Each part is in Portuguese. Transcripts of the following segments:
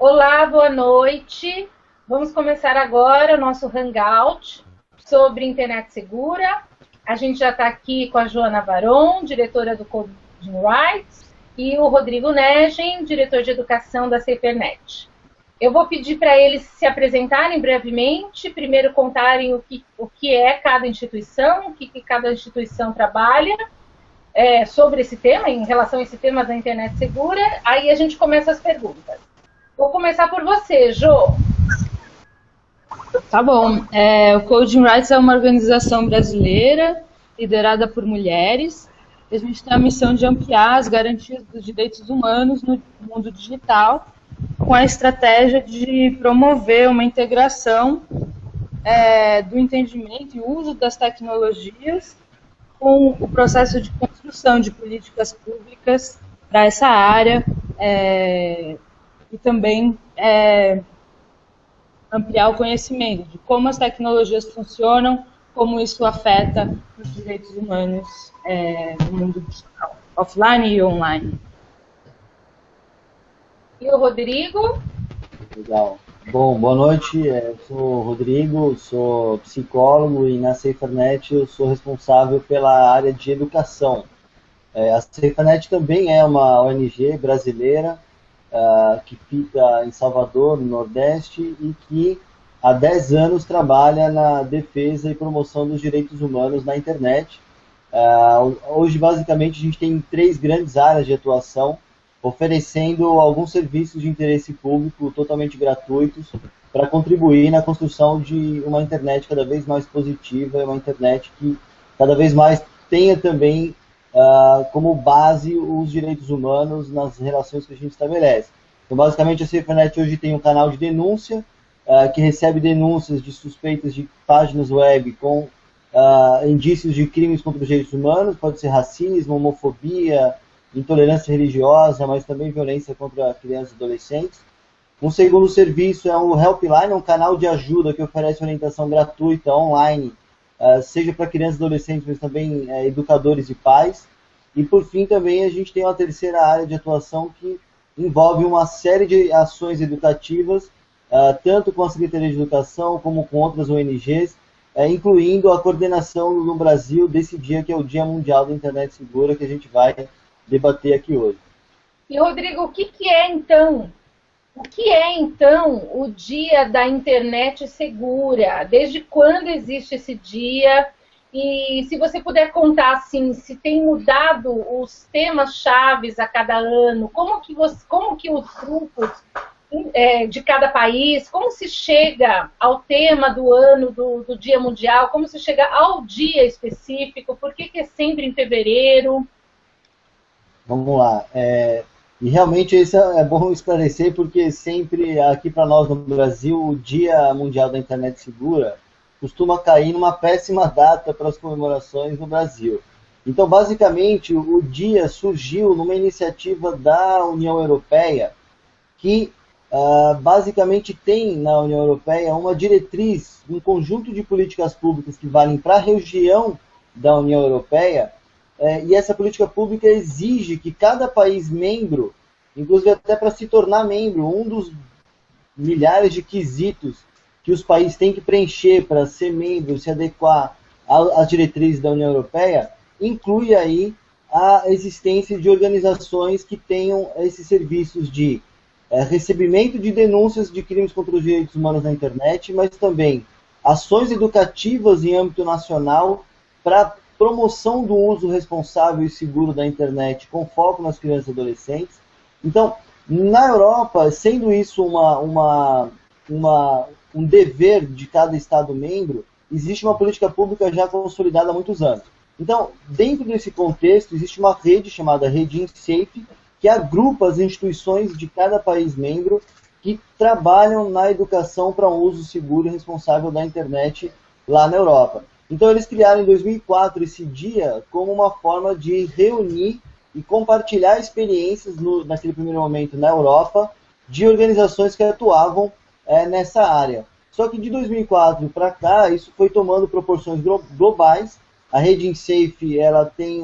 Olá, boa noite. Vamos começar agora o nosso Hangout sobre internet segura. A gente já está aqui com a Joana Varon, diretora do Coding Rights, e o Rodrigo Negen, diretor de educação da SaferNet. Eu vou pedir para eles se apresentarem brevemente, primeiro contarem o que, o que é cada instituição, o que, que cada instituição trabalha é, sobre esse tema, em relação a esse tema da internet segura, aí a gente começa as perguntas. Vou começar por você, Jo. Tá bom. É, o Coding Rights é uma organização brasileira liderada por mulheres. A gente tem a missão de ampliar as garantias dos direitos humanos no mundo digital com a estratégia de promover uma integração é, do entendimento e uso das tecnologias com o processo de construção de políticas públicas para essa área é, e também é, ampliar o conhecimento de como as tecnologias funcionam, como isso afeta os direitos humanos é, no mundo digital, offline e online. E o Rodrigo? Legal. Bom, boa noite. Eu sou o Rodrigo, sou psicólogo e na SaferNet eu sou responsável pela área de educação. É, a SaferNet também é uma ONG brasileira uh, que fica em Salvador, no Nordeste, e que há 10 anos trabalha na defesa e promoção dos direitos humanos na internet. Uh, hoje, basicamente, a gente tem três grandes áreas de atuação oferecendo alguns serviços de interesse público totalmente gratuitos para contribuir na construção de uma internet cada vez mais positiva, uma internet que cada vez mais tenha também uh, como base os direitos humanos nas relações que a gente estabelece. Então, basicamente, a CFNet hoje tem um canal de denúncia, uh, que recebe denúncias de suspeitas de páginas web com uh, indícios de crimes contra os direitos humanos, pode ser racismo, homofobia, intolerância religiosa, mas também violência contra crianças e adolescentes. Um segundo serviço é o Helpline, um canal de ajuda que oferece orientação gratuita online, seja para crianças e adolescentes, mas também uh, educadores e pais. E por fim também a gente tem uma terceira área de atuação que envolve uma série de ações educativas, uh, tanto com a Secretaria de Educação como com outras ONGs, incluindo a coordenação no Brasil desse dia que é o Dia Mundial da Internet Segura, que a gente vai debater aqui hoje. E Rodrigo, o que, que é então? O que é então o Dia da Internet Segura? Desde quando existe esse dia? E se você puder contar assim, se tem mudado os temas chaves a cada ano, como que, você, como que os grupos é, de cada país, como se chega ao tema do ano do, do Dia Mundial, como se chega ao dia específico, por que, que é sempre em fevereiro? Vamos lá. É, e realmente isso é bom esclarecer, porque sempre aqui para nós no Brasil, o Dia Mundial da Internet Segura costuma cair numa péssima data para as comemorações no Brasil. Então, basicamente, o dia surgiu numa iniciativa da União Europeia, que uh, basicamente tem na União Europeia uma diretriz, um conjunto de políticas públicas que valem para a região da União Europeia, é, e essa política pública exige que cada país membro, inclusive até para se tornar membro, um dos milhares de quesitos que os países têm que preencher para ser membro, se adequar às diretrizes da União Europeia, inclui aí a existência de organizações que tenham esses serviços de é, recebimento de denúncias de crimes contra os direitos humanos na internet, mas também ações educativas em âmbito nacional para promoção do uso responsável e seguro da internet com foco nas crianças e adolescentes. Então, na Europa, sendo isso uma, uma, uma, um dever de cada Estado membro, existe uma política pública já consolidada há muitos anos. Então, dentro desse contexto, existe uma rede chamada Rede InSafe, que agrupa as instituições de cada país membro que trabalham na educação para um uso seguro e responsável da internet lá na Europa. Então eles criaram em 2004 esse dia como uma forma de reunir e compartilhar experiências no, naquele primeiro momento na Europa de organizações que atuavam é, nessa área. Só que de 2004 para cá isso foi tomando proporções globais. A rede InSafe ela tem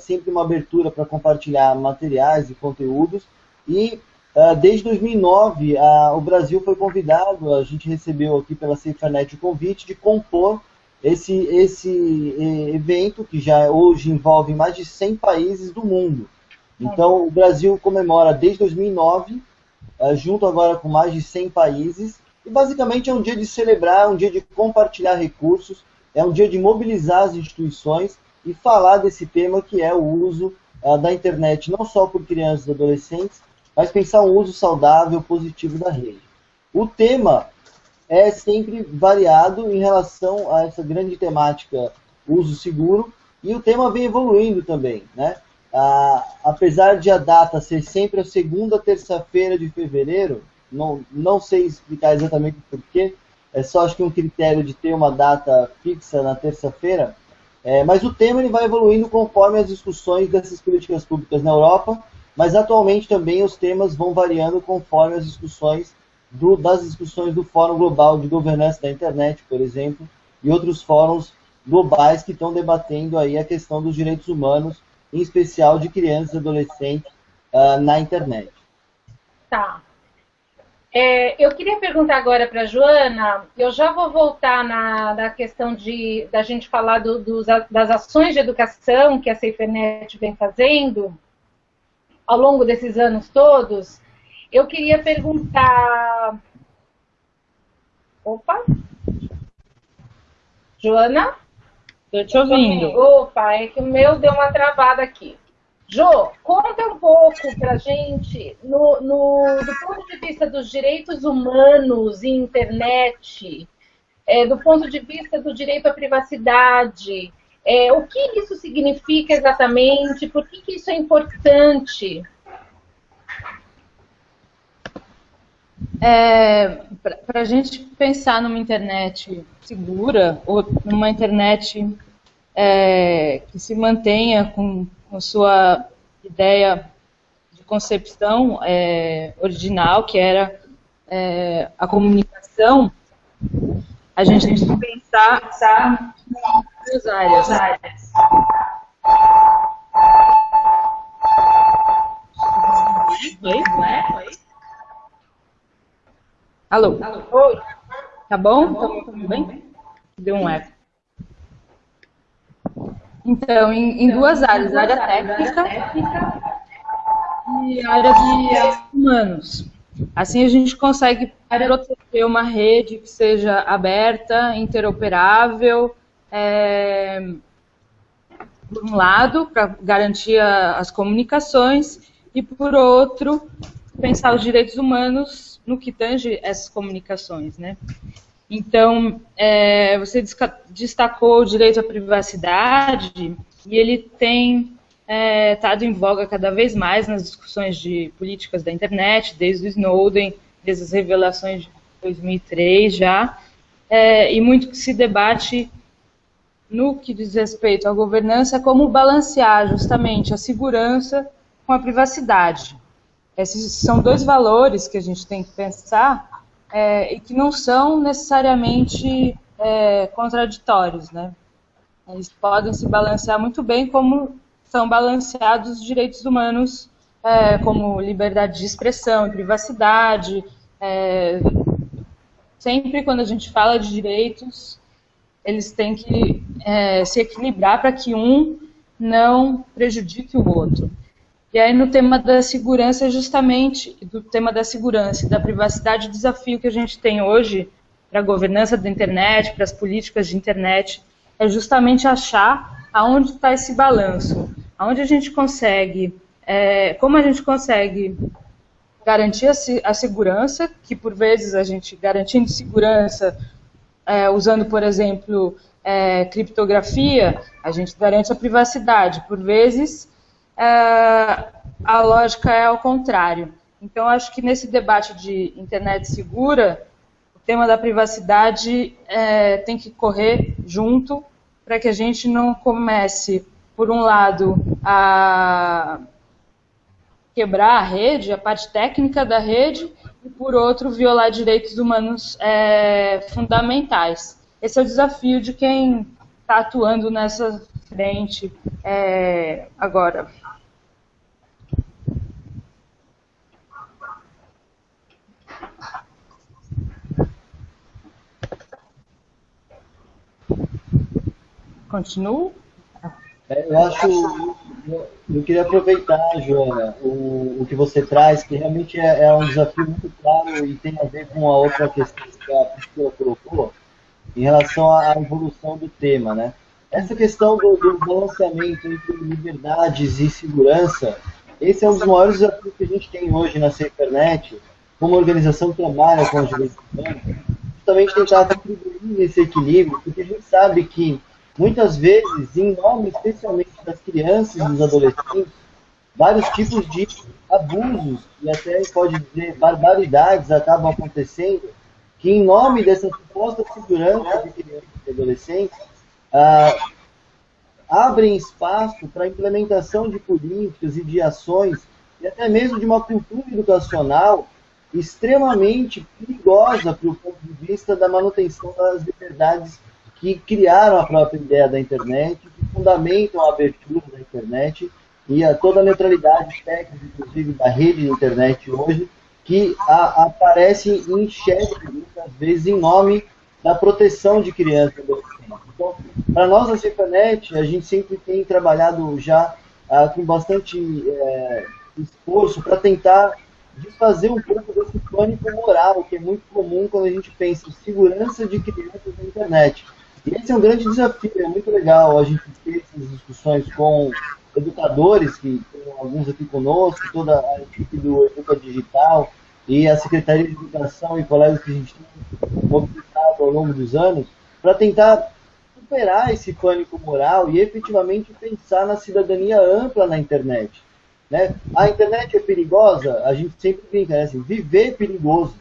sempre uma abertura para compartilhar materiais e conteúdos e Uh, desde 2009, uh, o Brasil foi convidado, a gente recebeu aqui pela SafeNet o convite de compor esse, esse evento, que já hoje envolve mais de 100 países do mundo. Então, o Brasil comemora desde 2009, uh, junto agora com mais de 100 países, e basicamente é um dia de celebrar, um dia de compartilhar recursos, é um dia de mobilizar as instituições e falar desse tema que é o uso da internet, não só por crianças e adolescentes, mas pensar um uso saudável, positivo da rede. O tema é sempre variado em relação a essa grande temática uso seguro e o tema vem evoluindo também, né? Ah, apesar de a data ser sempre a segunda terça-feira de fevereiro, não, não sei explicar exatamente porquê, é só acho que um critério de ter uma data fixa na terça-feira, é, mas o tema ele vai evoluindo conforme as discussões dessas políticas públicas na Europa mas atualmente também os temas vão variando conforme as discussões do, das discussões do Fórum Global de Governança da Internet, por exemplo, e outros fóruns globais que estão debatendo aí a questão dos direitos humanos, em especial de crianças e adolescentes uh, na internet. Tá. É, eu queria perguntar agora para a Joana, eu já vou voltar na, na questão de da gente falar do, dos, das ações de educação que a SaferNet vem fazendo, ao longo desses anos todos, eu queria perguntar. Opa! Joana? Estou te ouvindo. Opa, é que o meu deu uma travada aqui. Jo, conta um pouco pra gente, no, no, do ponto de vista dos direitos humanos e internet, é, do ponto de vista do direito à privacidade, é, o que isso significa exatamente? Por que, que isso é importante? É, Para a gente pensar numa internet segura, ou numa internet é, que se mantenha com, com sua ideia de concepção é, original, que era é, a comunicação, a gente tem que pensar, pensar duas áreas. áreas. Oi? Oi? Alô? Alô? Oi. Tá bom? Tá bom? Tudo bem? Deu um eco. Então, em, em duas áreas, área técnica e área de humanos. Assim a gente consegue proteger uma rede que seja aberta, interoperável, é, por um lado, para garantir as comunicações, e por outro, pensar os direitos humanos no que tange essas comunicações, né? Então, é, você destacou o direito à privacidade e ele tem estado é, em voga cada vez mais nas discussões de políticas da internet, desde o Snowden, desde as revelações de 2003 já, é, e muito que se debate no que diz respeito à governança, como balancear justamente a segurança com a privacidade. Esses são dois valores que a gente tem que pensar é, e que não são necessariamente é, contraditórios, né? Eles podem se balancear muito bem como são balanceados os direitos humanos, é, como liberdade de expressão privacidade. É, sempre quando a gente fala de direitos, eles têm que é, se equilibrar para que um não prejudique o outro. E aí no tema da segurança, justamente do tema da segurança e da privacidade, o desafio que a gente tem hoje para a governança da internet, para as políticas de internet, é justamente achar aonde está esse balanço, aonde a gente consegue, é, como a gente consegue garantir a, segurança, que por vezes a gente garantindo segurança é, usando, por exemplo, é, criptografia, a gente garante a privacidade. Por vezes, a lógica é ao contrário. Então, acho que nesse debate de internet segura, o tema da privacidade é, tem que correr junto para que a gente não comece, por um lado, a quebrar a rede, a parte técnica da rede, e, por outro, violar direitos humanos é, fundamentais. Esse é o desafio de quem está atuando nessa frente é, agora. Continuo? É, eu acho, eu, eu, queria aproveitar, Joana, o, o que você traz, que realmente é, é, um desafio muito claro e tem a ver com a outra questão que a Priscila colocou, em relação à evolução do tema, né? Essa questão do, do balanceamento entre liberdades e segurança, esse é um dos maiores desafios que a gente tem hoje na SaferNet, como organização trabalha com os direitos humanos, justamente tentar contribuir nesse equilíbrio, porque a gente sabe que muitas vezes, em nome especialmente das crianças e dos adolescentes, vários tipos de abusos e até pode dizer barbaridades acabam acontecendo, que em nome dessa suposta segurança de crianças e adolescentes, ah, abrem espaço para a implementação de políticas e de ações e até mesmo de uma cultura educacional extremamente perigosa para o ponto de vista da manutenção das liberdades que criaram a própria ideia da internet, que fundamentam a abertura da internet e a toda a neutralidade técnica, inclusive da rede de internet hoje, que a, aparece em xeque, muitas vezes, em nome da proteção de crianças e adolescentes. Então, para nós na Cifanet, a gente sempre tem trabalhado já ah, com bastante é, esforço para tentar desfazer um pouco desse pânico moral, que é muito comum quando a gente pensa em segurança de crianças na internet. E esse é um grande desafio, é muito legal a gente ter essas discussões com educadores, que tem alguns aqui conosco, toda a equipe do Educa Digital e a Secretaria de Educação e colegas que a gente tem mobilizado ao longo dos anos, para tentar superar esse pânico moral e efetivamente pensar na cidadania ampla na internet. Né? A internet é perigosa? A gente sempre brinca, né? assim, viver é perigoso.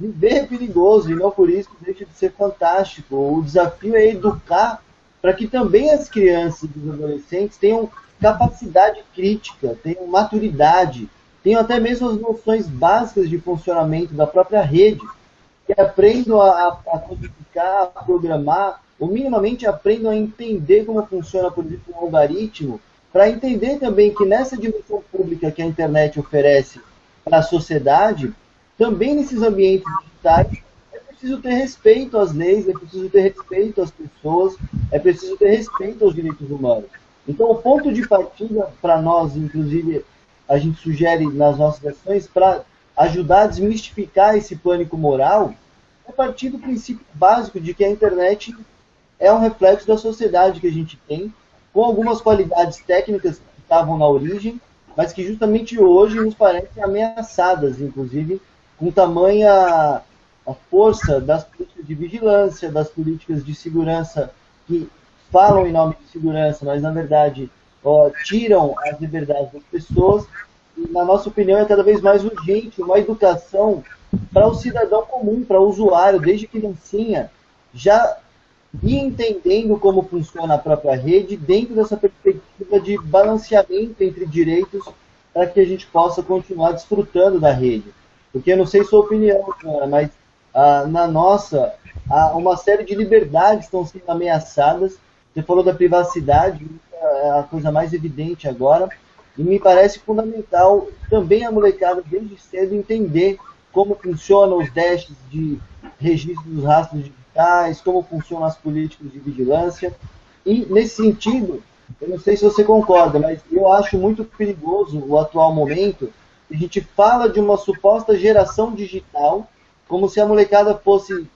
Viver é perigoso e não por isso deixa de ser fantástico. O desafio é educar para que também as crianças e os adolescentes tenham capacidade crítica, tenham maturidade, tenham até mesmo as noções básicas de funcionamento da própria rede, que aprendam a, a codificar, a programar, ou minimamente aprendam a entender como funciona, por exemplo, um algoritmo, para entender também que nessa dimensão pública que a internet oferece para a sociedade, também nesses ambientes digitais, é preciso ter respeito às leis, é preciso ter respeito às pessoas, é preciso ter respeito aos direitos humanos. Então, o ponto de partida para nós, inclusive, a gente sugere nas nossas ações, para ajudar a desmistificar esse pânico moral, é partir do princípio básico de que a internet é um reflexo da sociedade que a gente tem, com algumas qualidades técnicas que estavam na origem, mas que justamente hoje nos parecem ameaçadas, inclusive com tamanha a força das políticas de vigilância, das políticas de segurança que falam em nome de segurança, mas na verdade ó, tiram as liberdades das pessoas. E, na nossa opinião, é cada vez mais urgente uma educação para o cidadão comum, para o usuário, desde criancinha, já e entendendo como funciona a própria rede dentro dessa perspectiva de balanceamento entre direitos para que a gente possa continuar desfrutando da rede. Porque eu não sei sua opinião, cara, mas ah, na nossa, ah, uma série de liberdades estão sendo ameaçadas. Você falou da privacidade, é a coisa mais evidente agora, e me parece fundamental também a molecada desde cedo entender como funcionam os dashes de registro dos rastros digitais, como funcionam as políticas de vigilância. E, nesse sentido, eu não sei se você concorda, mas eu acho muito perigoso o atual momento. A gente fala de uma suposta geração digital, como se a molecada fosse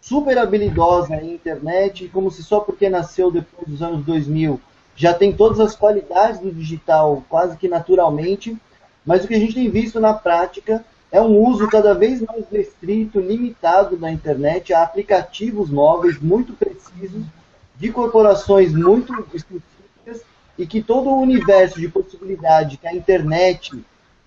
super habilidosa em internet, como se só porque nasceu depois dos anos 2000 já tem todas as qualidades do digital quase que naturalmente, mas o que a gente tem visto na prática é um uso cada vez mais restrito, limitado da internet a aplicativos móveis muito precisos, de corporações muito específicas, e que todo o universo de possibilidade que a internet,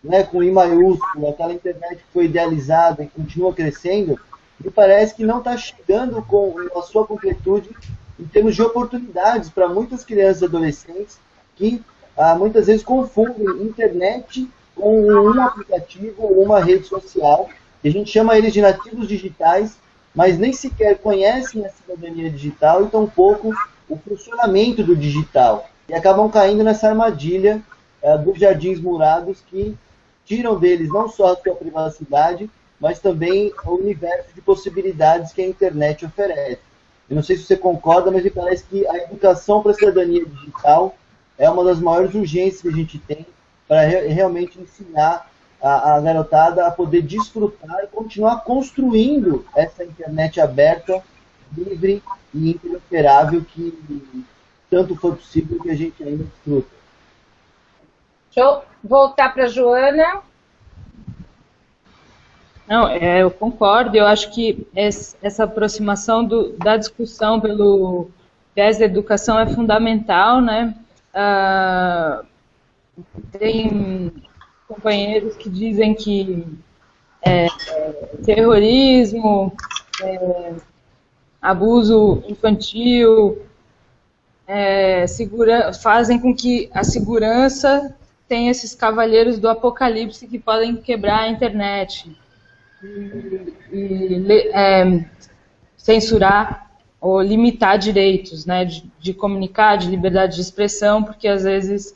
né, com I maiúsculo, aquela internet que foi idealizada e continua crescendo, me parece que não está chegando com a sua completude em termos de oportunidades para muitas crianças e adolescentes que ah, muitas vezes confundem internet com um aplicativo ou uma rede social, que a gente chama eles de nativos digitais, mas nem sequer conhecem a cidadania digital e tampouco o funcionamento do digital. E acabam caindo nessa armadilha é, dos jardins murados que tiram deles não só a sua privacidade, mas também o universo de possibilidades que a internet oferece. Eu não sei se você concorda, mas me parece que a educação para a cidadania digital é uma das maiores urgências que a gente tem para re realmente ensinar a, a, garotada a poder desfrutar e continuar construindo essa internet aberta, livre e interoperável que tanto foi possível que a gente ainda desfruta. Deixa eu voltar para a Joana. Não, é, eu concordo. Eu acho que essa aproximação do, da discussão pelo viés da educação é fundamental, né? Ah, tem companheiros que dizem que é, terrorismo, é, abuso infantil, é, segura, fazem com que a segurança tenha esses cavaleiros do apocalipse que podem quebrar a internet e, e é, censurar ou limitar direitos, né, de, de, comunicar, de liberdade de expressão, porque às vezes,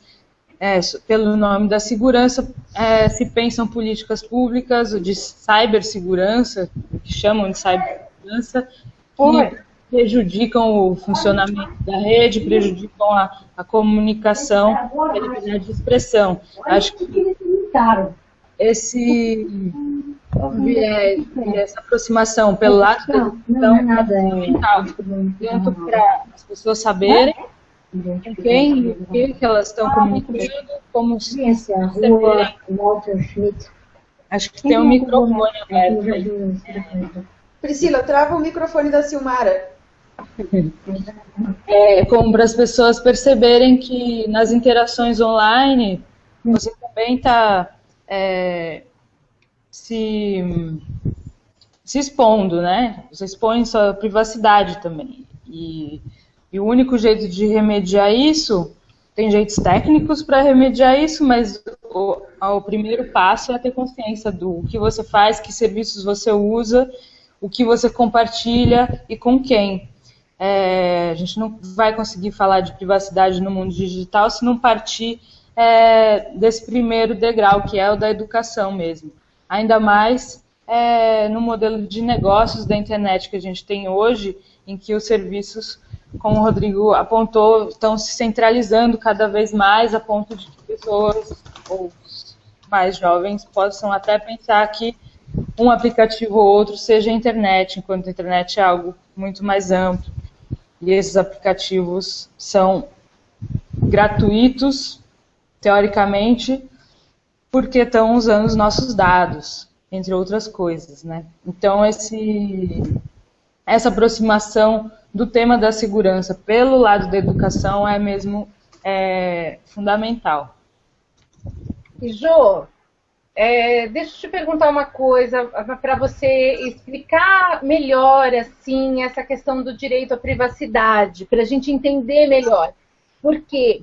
é, pelo nome da segurança, é, se pensam políticas públicas de cibersegurança, que chamam de cibersegurança, que prejudicam o funcionamento da rede, prejudicam a, a comunicação a liberdade de expressão. Acho que esse é, essa aproximação pelo lado da educação é fundamental, tanto para as pessoas saberem quem o que, elas estão comunicando, como se. Acho que tem um microfone aberto. Priscila, trava o microfone da Silmara. É, como para as pessoas perceberem que nas interações online você também está é, se, se expondo, né? Você expõe sua privacidade também. E, e o único jeito de remediar isso, tem jeitos técnicos para remediar isso, mas o, o primeiro passo é ter consciência do que você faz, que serviços você usa, o que você compartilha e com quem. É, a gente não vai conseguir falar de privacidade no mundo digital se não partir é, desse primeiro degrau, que é o da educação mesmo ainda mais é, no modelo de negócios da internet que a gente tem hoje, em que os serviços, como o Rodrigo apontou, estão se centralizando cada vez mais a ponto de que pessoas ou mais jovens possam até pensar que um aplicativo ou outro seja a internet, enquanto a internet é algo muito mais amplo. E esses aplicativos são gratuitos, teoricamente, porque estão usando os nossos dados, entre outras coisas, né? Então esse essa aproximação do tema da segurança pelo lado da educação é mesmo é, fundamental. E Jo, é, deixa eu te perguntar uma coisa para você explicar melhor assim essa questão do direito à privacidade, para a gente entender melhor. Por quê?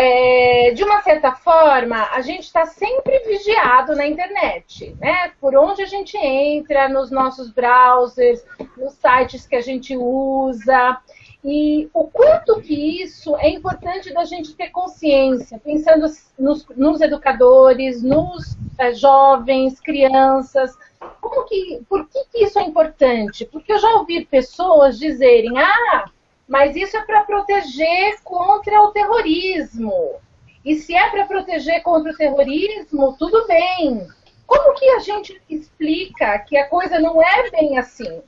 é, de uma certa forma, a gente está sempre vigiado na internet, né? Por onde a gente entra, nos nossos browsers, nos sites que a gente usa. E o quanto que isso é importante da gente ter consciência, pensando nos, nos educadores, nos é, jovens, crianças. Como que, por que, que isso é importante? Porque eu já ouvi pessoas dizerem, ah, mas isso é para proteger contra o terrorismo. E se é para proteger contra o terrorismo, tudo bem. Como que a gente explica que a coisa não é bem assim?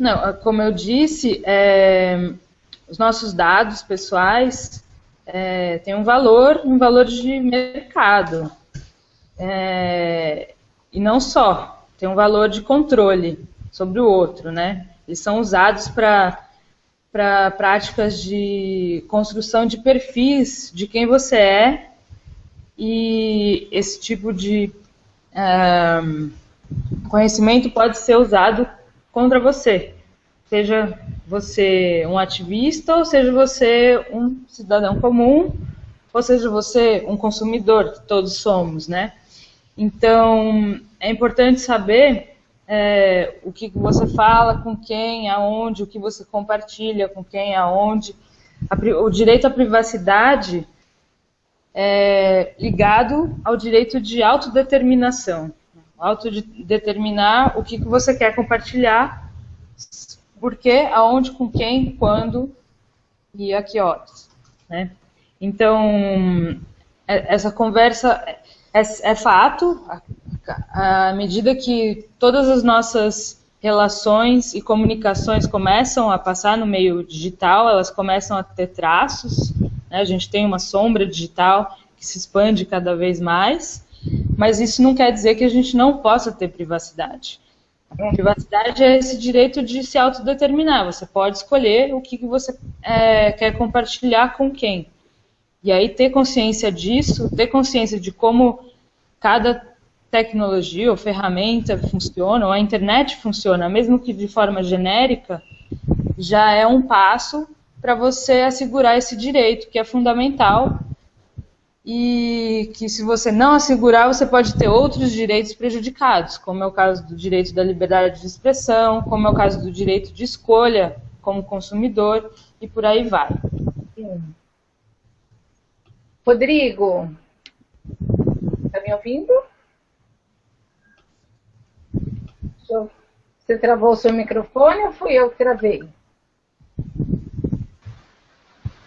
Não, como eu disse, é, os nossos dados pessoais é, têm um valor, um valor de mercado. É, e não só, tem um valor de controle sobre o outro, né? Eles são usados para para práticas de construção de perfis de quem você é e esse tipo de um, conhecimento pode ser usado contra você, seja você um ativista ou seja você um cidadão comum ou seja você um consumidor que todos somos, né? Então é importante saber é, o que você fala, com quem, aonde, o que você compartilha, com quem, aonde. O direito à privacidade é ligado ao direito de autodeterminação. Autodeterminar o que, que você quer compartilhar por quê, aonde, com quem, quando e a que horas. Né? Então, é, essa conversa é, é fato, à medida que todas as nossas relações e comunicações começam a passar no meio digital, elas começam a ter traços, né? a gente tem uma sombra digital que se expande cada vez mais, mas isso não quer dizer que a gente não possa ter privacidade. A privacidade é esse direito de se autodeterminar. Você pode escolher o que, que você é, quer compartilhar com quem. E aí ter consciência disso, ter consciência de como cada tecnologia ou ferramenta funciona, ou a internet funciona, mesmo que de forma genérica, já é um passo para você assegurar esse direito, que é fundamental e que se você não assegurar, você pode ter outros direitos prejudicados, como é o caso do direito da liberdade de expressão, como é o caso do direito de escolha como consumidor e por aí vai. Rodrigo, está me ouvindo? Você travou o seu microfone ou fui eu que travei?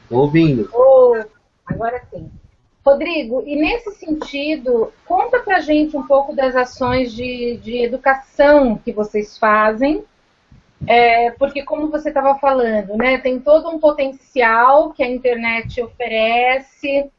Estou ouvindo. Oh, agora sim. Rodrigo, e nesse sentido, conta pra gente um pouco das ações de, de educação que vocês fazem, é, porque como você estava falando, né, tem todo um potencial que a internet oferece,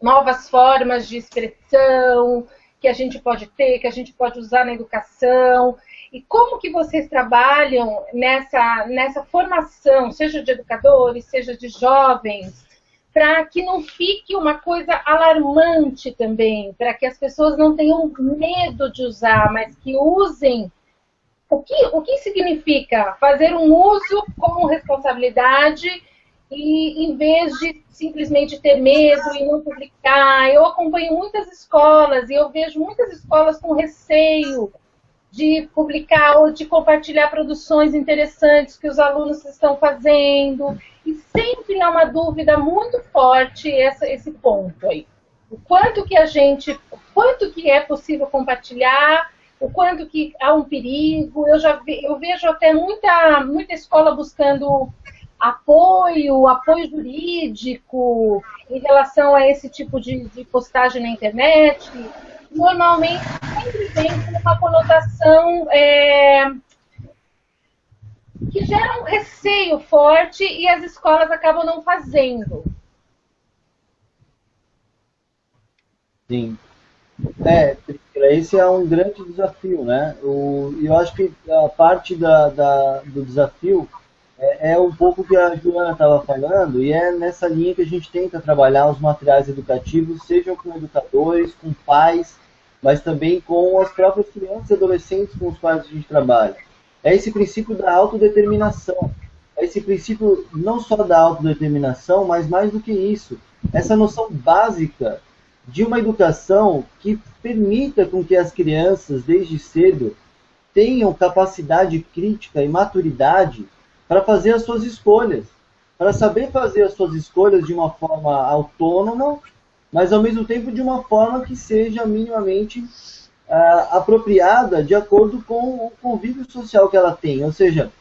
novas formas de expressão que a gente pode ter, que a gente pode usar na educação. E como que vocês trabalham nessa, nessa formação, seja de educadores, seja de jovens, para que não fique uma coisa alarmante também, para que as pessoas não tenham medo de usar, mas que usem. O que, o que significa fazer um uso com responsabilidade e em vez de simplesmente ter medo e não publicar? Eu acompanho muitas escolas e eu vejo muitas escolas com receio de publicar ou de compartilhar produções interessantes que os alunos estão fazendo. E sempre há uma dúvida muito forte essa, esse ponto aí. O quanto que a gente, o quanto que é possível compartilhar, o quanto que há um perigo. Eu já eu vejo até muita, muita escola buscando apoio, apoio jurídico em relação a esse tipo de, de postagem na internet normalmente sempre vem com uma conotação é, que gera um receio forte e as escolas acabam não fazendo. Sim. É, esse é um grande desafio, né? O, eu acho que a parte da, da do desafio é, é, um pouco que a Joana estava falando, e é nessa linha que a gente tenta trabalhar os materiais educativos, sejam com educadores, com pais, mas também com as próprias crianças e adolescentes com os quais a gente trabalha. É esse princípio da autodeterminação. É esse princípio não só da autodeterminação, mas mais do que isso, essa noção básica de uma educação que permita com que as crianças, desde cedo, tenham capacidade crítica e maturidade para fazer as suas escolhas, para saber fazer as suas escolhas de uma forma autônoma mas ao mesmo tempo de uma forma que seja minimamente uh, apropriada de acordo com o convívio social que ela tem. Ou seja,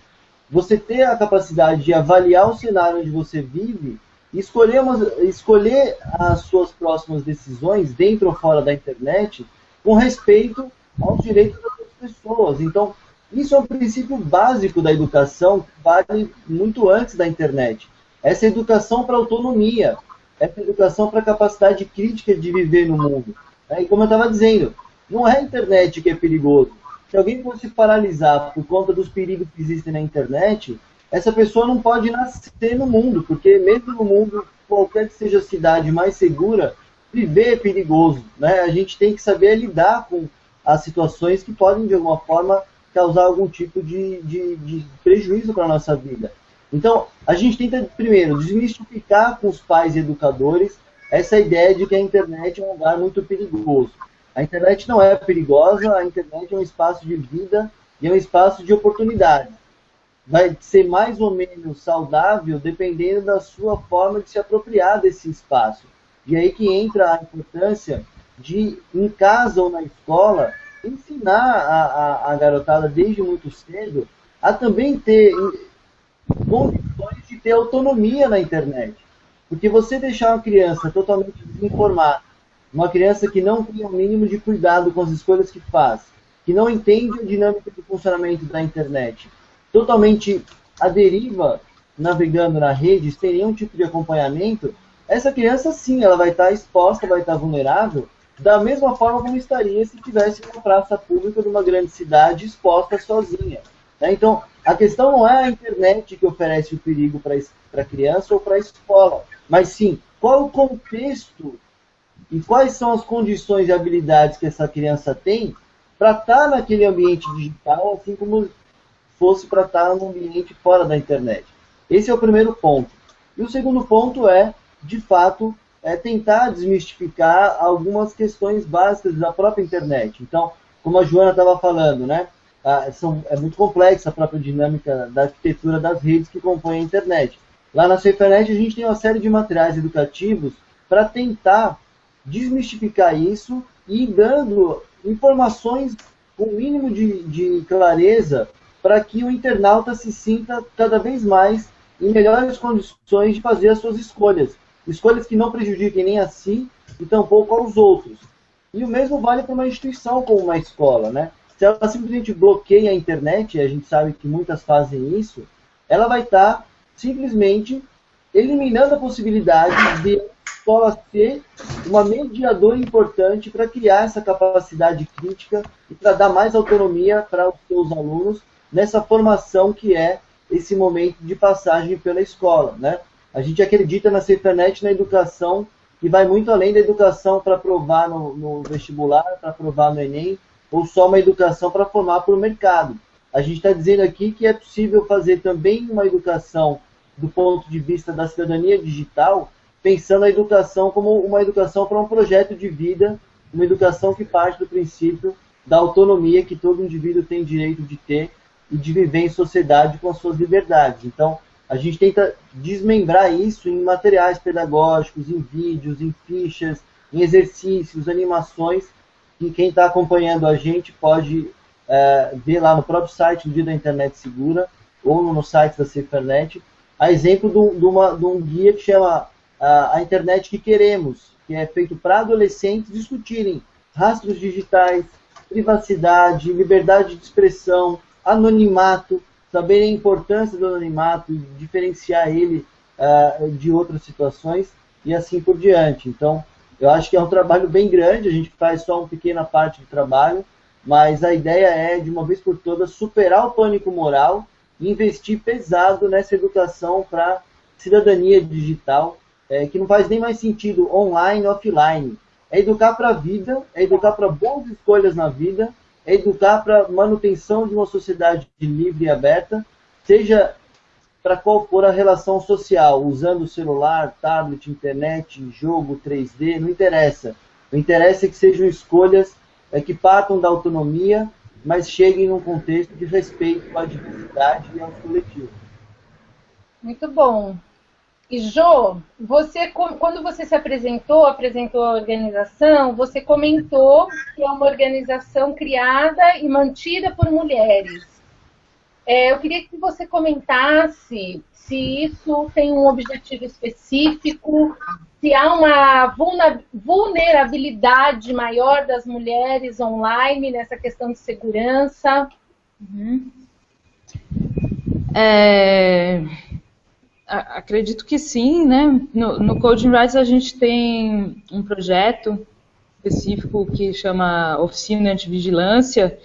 você ter a capacidade de avaliar o cenário onde você vive e escolher, escolher as suas próximas decisões, dentro ou fora da internet, com respeito aos direitos das pessoas. Então, isso é um princípio básico da educação que vale muito antes da internet. Essa educação para autonomia, essa educação para a capacidade crítica de viver no mundo. Né? E como eu estava dizendo, não é a internet que é perigoso. Se alguém fosse paralisar por conta dos perigos que existem na internet, essa pessoa não pode nascer no mundo, porque mesmo no mundo, qualquer que seja a cidade mais segura, viver é perigoso. Né? A gente tem que saber lidar com as situações que podem, de alguma forma, causar algum tipo de, de, de prejuízo para a nossa vida. Então, a gente tenta, primeiro, desmistificar com os pais e educadores essa ideia de que a internet é um lugar muito perigoso. A internet não é perigosa, a internet é um espaço de vida e é um espaço de oportunidade. Vai ser mais ou menos saudável dependendo da sua forma de se apropriar desse espaço. E aí que entra a importância de, em casa ou na escola, ensinar a, a, a garotada desde muito cedo a também ter condições de ter autonomia na internet. Porque você deixar uma criança totalmente desinformada, uma criança que não tem o mínimo de cuidado com as escolhas que faz, que não entende a dinâmica do funcionamento da internet, totalmente à deriva, navegando na rede, sem nenhum tipo de acompanhamento, essa criança sim, ela vai estar exposta, vai estar vulnerável, da mesma forma como estaria se tivesse uma praça pública de uma grande cidade exposta sozinha. Né? Então, a questão não é a internet que oferece o perigo para a criança ou para a escola, mas sim qual o contexto e quais são as condições e habilidades que essa criança tem para estar tá naquele ambiente digital, assim como fosse para estar tá no ambiente fora da internet. Esse é o primeiro ponto. E o segundo ponto é, de fato, é tentar desmistificar algumas questões básicas da própria internet. Então, como a Joana estava falando, né? Ah, são, é muito complexa a própria dinâmica da arquitetura das redes que compõem a internet. Lá na SafeNet a gente tem uma série de materiais educativos para tentar desmistificar isso e dando informações com o mínimo de, de clareza para que o internauta se sinta cada vez mais em melhores condições de fazer as suas escolhas. Escolhas que não prejudiquem nem a si e tampouco aos outros. E o mesmo vale para uma instituição como uma escola, né? Se ela simplesmente bloqueia a internet, e a gente sabe que muitas fazem isso, ela vai estar tá simplesmente eliminando a possibilidade de escola ser uma mediadora importante para criar essa capacidade crítica e para dar mais autonomia para os seus alunos nessa formação que é esse momento de passagem pela escola. Né? A gente acredita na Cefanet, na educação, que vai muito além da educação para provar no, no vestibular, para provar no Enem, ou só uma educação para formar para o mercado. A gente está dizendo aqui que é possível fazer também uma educação do ponto de vista da cidadania digital, pensando a educação como uma educação para um projeto de vida, uma educação que parte do princípio da autonomia que todo indivíduo tem direito de ter e de viver em sociedade com as suas liberdades. Então, a gente tenta desmembrar isso em materiais pedagógicos, em vídeos, em fichas, em exercícios, animações, que quem está acompanhando a gente pode é, ver lá no próprio site do Dia da Internet Segura ou no site da Cifernet, a exemplo de, de, uma, de um guia que chama a, a Internet que Queremos, que é feito para adolescentes discutirem rastros digitais, privacidade, liberdade de expressão, anonimato, saber a importância do anonimato, diferenciar ele uh, de outras situações e assim por diante. Então, eu acho que é um trabalho bem grande, a gente faz só uma pequena parte do trabalho, mas a ideia é, de uma vez por todas, superar o pânico moral e investir pesado nessa educação para cidadania digital, é, que não faz nem mais sentido online offline. É educar para a vida, é educar para boas escolhas na vida, é educar para manutenção de uma sociedade livre e aberta, seja para qual for a relação social, usando celular, tablet, internet, jogo, 3D, não interessa. O interessa é que sejam escolhas é, que partam da autonomia, mas cheguem num contexto de respeito à diversidade e aos coletivos. Muito bom. E Jo, você, quando você se apresentou, apresentou a organização, você comentou que é uma organização criada e mantida por mulheres. É, eu queria que você comentasse se isso tem um objetivo específico, se há uma vulnerabilidade maior das mulheres online nessa questão de segurança. Uhum. É, acredito que sim, né? No, no Coding Rights a gente tem um projeto específico que chama Oficina Antivigilância,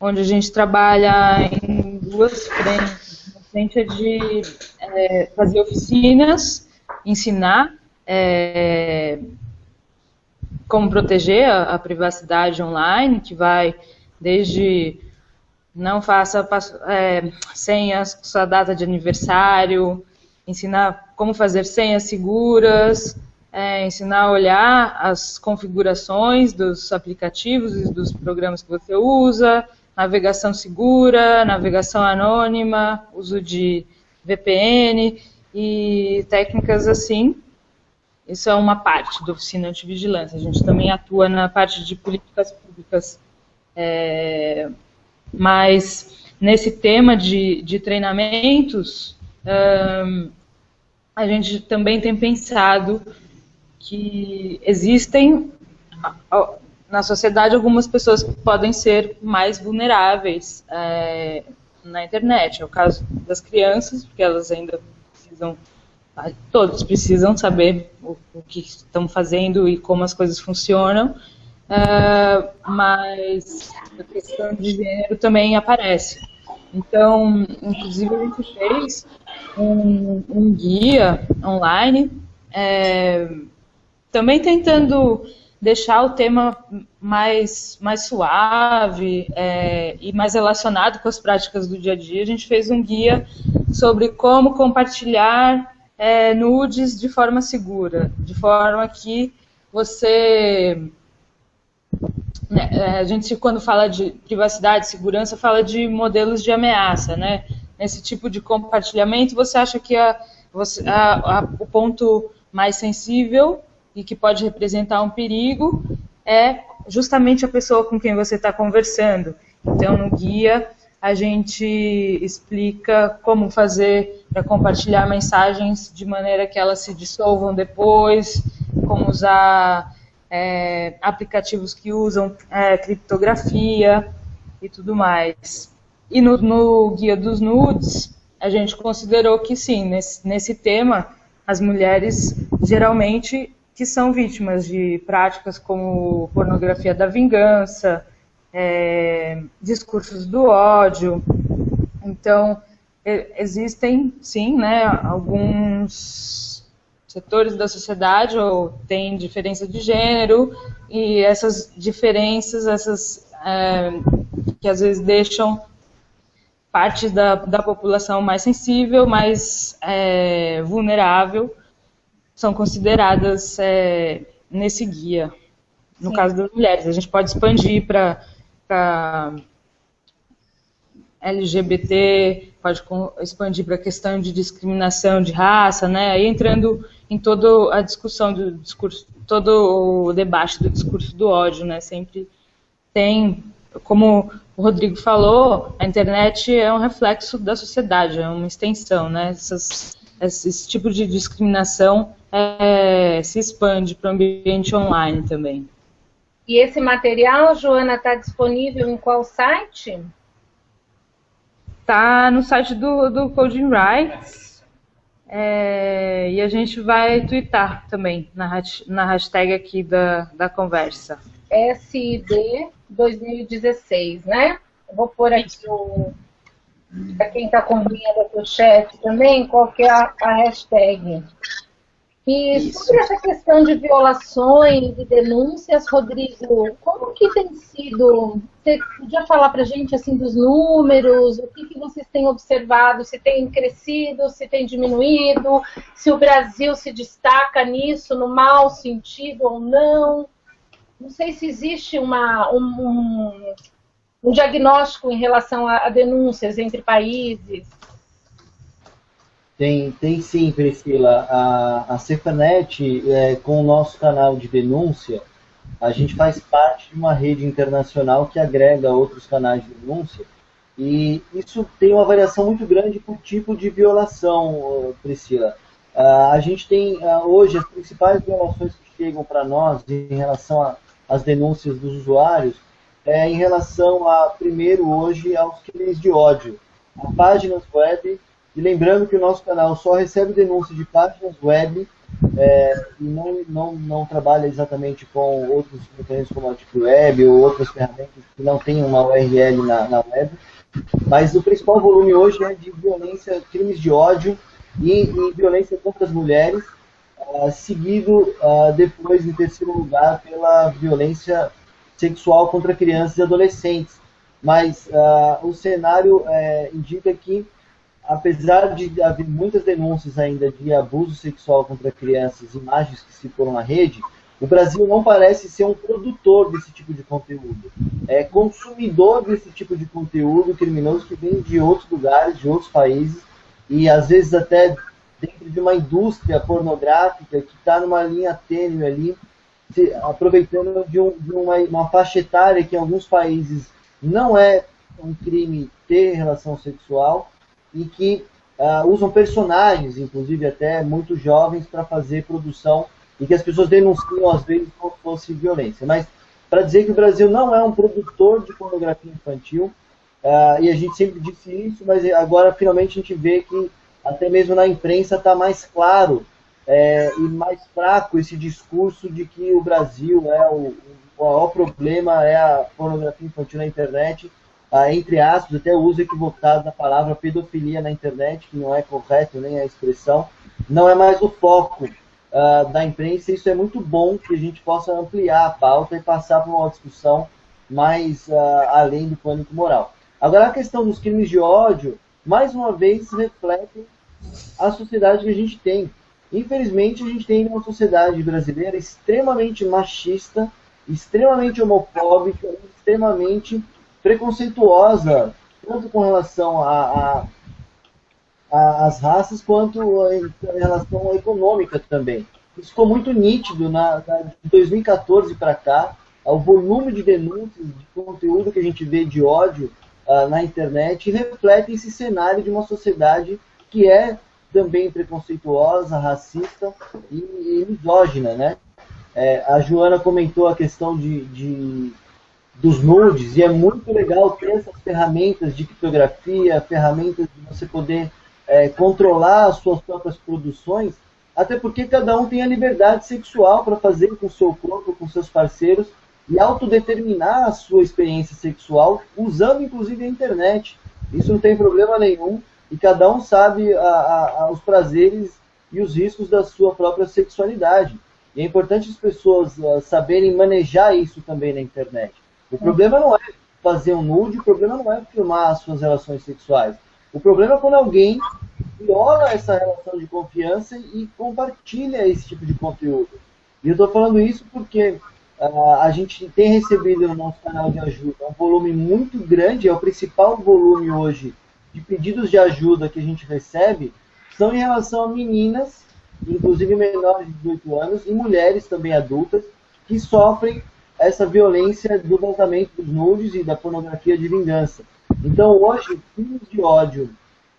onde a gente trabalha em duas frentes. A frente é de é, fazer oficinas, ensinar é, como proteger a, a, privacidade online, que vai desde não faça é, senhas, sua data de aniversário, ensinar como fazer senhas seguras, é, ensinar a olhar as configurações dos aplicativos e dos programas que você usa, navegação segura, navegação anônima, uso de VPN e técnicas assim. Isso é uma parte da oficina de vigilância. A gente também atua na parte de políticas públicas. É, mas nesse tema de, de treinamentos, um, a gente também tem pensado que existem na sociedade algumas pessoas podem ser mais vulneráveis é, na internet. É o caso das crianças, porque elas ainda precisam, todos precisam saber o, o que estão fazendo e como as coisas funcionam. Uh, mas a questão de gênero também aparece. Então, inclusive, a gente fez um, um guia online, é, também tentando deixar o tema mais, mais suave é, e mais relacionado com as práticas do dia a dia. A gente fez um guia sobre como compartilhar é, nudes de forma segura, de forma que você né, é, a gente, quando fala de privacidade, segurança, fala de modelos de ameaça, né? Nesse tipo de compartilhamento, você acha que a, você, a, a, o ponto mais sensível e que pode representar um perigo é justamente a pessoa com quem você está conversando. Então, no guia, a gente explica como fazer para compartilhar mensagens de maneira que elas se dissolvam depois, como usar é, aplicativos que usam é, criptografia e tudo mais. E no, no, Guia dos Nudes, a gente considerou que sim, nesse, nesse tema, as mulheres geralmente que são vítimas de práticas como pornografia da vingança, é, discursos do ódio. Então, existem, sim, né, alguns setores da sociedade ou tem diferença de gênero e essas diferenças, essas é, que às vezes deixam parte da, da população mais sensível, mais é, vulnerável, são consideradas é, nesse guia. No Sim. caso das mulheres, a gente pode expandir para LGBT, pode expandir para a questão de discriminação de raça, né? Aí entrando em toda a discussão do discurso, todo o debate do discurso do ódio, né? Sempre tem, como o Rodrigo falou, a internet é um reflexo da sociedade, é uma extensão, né? Essas, esse tipo de discriminação é, se expande para o ambiente online também. E esse material, Joana, está disponível em qual site? Está no site do, do Coding Rights. É, e a gente vai twittar também na, na hashtag aqui da, da conversa. SID 2016, né? Eu vou pôr aqui o. Para quem está acompanhando aqui o chat também, qual que é a, a hashtag. E Isso. sobre essa questão de violações e denúncias, Rodrigo, como que tem sido? Você podia falar para a gente assim dos números, o que, que vocês têm observado, se tem crescido, se tem diminuído, se o Brasil se destaca nisso no mau sentido ou não? Não sei se existe uma, um, um, um diagnóstico em relação a, a denúncias entre países. Tem, tem sim, Priscila. A, a Cefanet, é, com o nosso canal de denúncia, a gente faz parte de uma rede internacional que agrega outros canais de denúncia. E isso tem uma variação muito grande por tipo de violação, Priscila. a gente tem hoje as principais violações que chegam para nós em relação às denúncias dos usuários é em relação a, primeiro, hoje, aos crimes de ódio. A páginas web e lembrando que o nosso canal só recebe denúncia de páginas web é, e não, não, não trabalha exatamente com outros mecanismos como a Deep Web ou outras ferramentas que não têm uma URL na, na web. Mas o principal volume hoje é de violência, crimes de ódio e, e violência contra as mulheres, uh, seguido uh, depois, em terceiro lugar, pela violência sexual contra crianças e adolescentes. Mas uh, o cenário é, indica que apesar de haver muitas denúncias ainda de abuso sexual contra crianças, imagens que circulam na rede, o Brasil não parece ser um produtor desse tipo de conteúdo. É consumidor desse tipo de conteúdo criminoso que vem de outros lugares, de outros países, e às vezes até dentro de uma indústria pornográfica que está numa linha tênue ali, se, aproveitando de, um, de uma, uma faixa etária que em alguns países não é um crime ter relação sexual e que uh, usam personagens, inclusive até muito jovens, para fazer produção e que as pessoas denunciam às vezes como se fosse violência. Mas para dizer que o Brasil não é um produtor de pornografia infantil, uh, e a gente sempre disse isso, mas agora finalmente a gente vê que até mesmo na imprensa está mais claro é, e mais fraco esse discurso de que o Brasil é o, o maior problema é a pornografia infantil na internet, entre aspas, até o uso equivocado da palavra pedofilia na internet, que não é correto nem a expressão, não é mais o foco ah, da imprensa. Isso é muito bom que a gente possa ampliar a pauta e passar para uma discussão mais ah, além do pânico moral. Agora, a questão dos crimes de ódio, mais uma vez, reflete a sociedade que a gente tem. Infelizmente, a gente tem uma sociedade brasileira extremamente machista, extremamente homofóbica, extremamente preconceituosa, tanto com relação a, as raças, quanto em, relação econômica também. Isso ficou muito nítido na, na de 2014 para cá, o volume de denúncias, de conteúdo que a gente vê de ódio uh, na internet reflete esse cenário de uma sociedade que é também preconceituosa, racista e, e misógina, né? É, a Joana comentou a questão de, de, dos nudes e é muito legal ter essas ferramentas de criptografia, ferramentas de você poder é, controlar as suas próprias produções, até porque cada um tem a liberdade sexual para fazer com seu corpo, com seus parceiros e autodeterminar a sua experiência sexual usando inclusive a internet. Isso não tem problema nenhum e cada um sabe a, a, a, os prazeres e os riscos da sua própria sexualidade. E é importante as pessoas uh, saberem manejar isso também na internet. O problema não é fazer um nude, o problema não é filmar as suas relações sexuais. O problema é quando alguém viola essa relação de confiança e compartilha esse tipo de conteúdo. E eu estou falando isso porque uh, a gente tem recebido no nosso canal de ajuda um volume muito grande, é o principal volume hoje de pedidos de ajuda que a gente recebe, são em relação a meninas, inclusive menores de 18 anos, e mulheres também adultas, que sofrem essa violência do voltamento dos nudes e da pornografia de vingança. Então, hoje, crimes de ódio,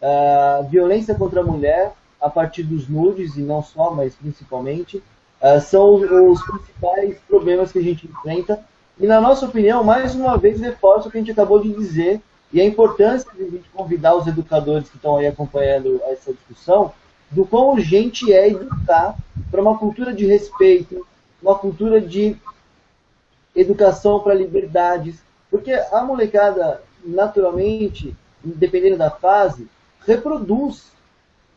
uh, violência contra a mulher, a partir dos nudes, e não só, mas principalmente, uh, são os principais problemas que a gente enfrenta. E, na nossa opinião, mais uma vez, reforça o que a gente acabou de dizer e a importância de a gente convidar os educadores que estão aí acompanhando essa discussão do quão urgente é educar para uma cultura de respeito, uma cultura de educação para liberdades, porque a molecada, naturalmente, dependendo da fase, reproduz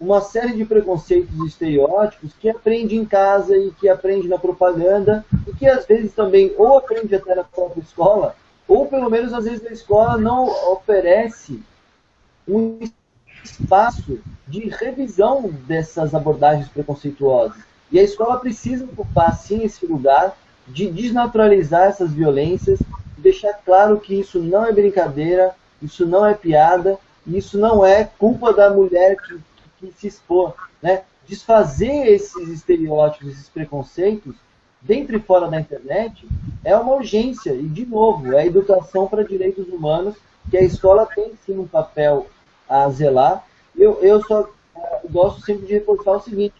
uma série de preconceitos e estereótipos que aprende em casa e que aprende na propaganda e que às vezes também ou aprende até na própria escola ou pelo menos às vezes a escola não oferece um espaço de revisão dessas abordagens preconceituosas. E a escola precisa ocupar, sim, esse lugar de desnaturalizar essas violências, deixar claro que isso não é brincadeira, isso não é piada, isso não é culpa da mulher que, que se expor. Né? Desfazer esses estereótipos, esses preconceitos, dentro e fora da internet, é uma urgência. E, de novo, é a educação para direitos humanos, que a escola tem sim um papel a zelar. Eu, eu só gosto sempre de reforçar o seguinte: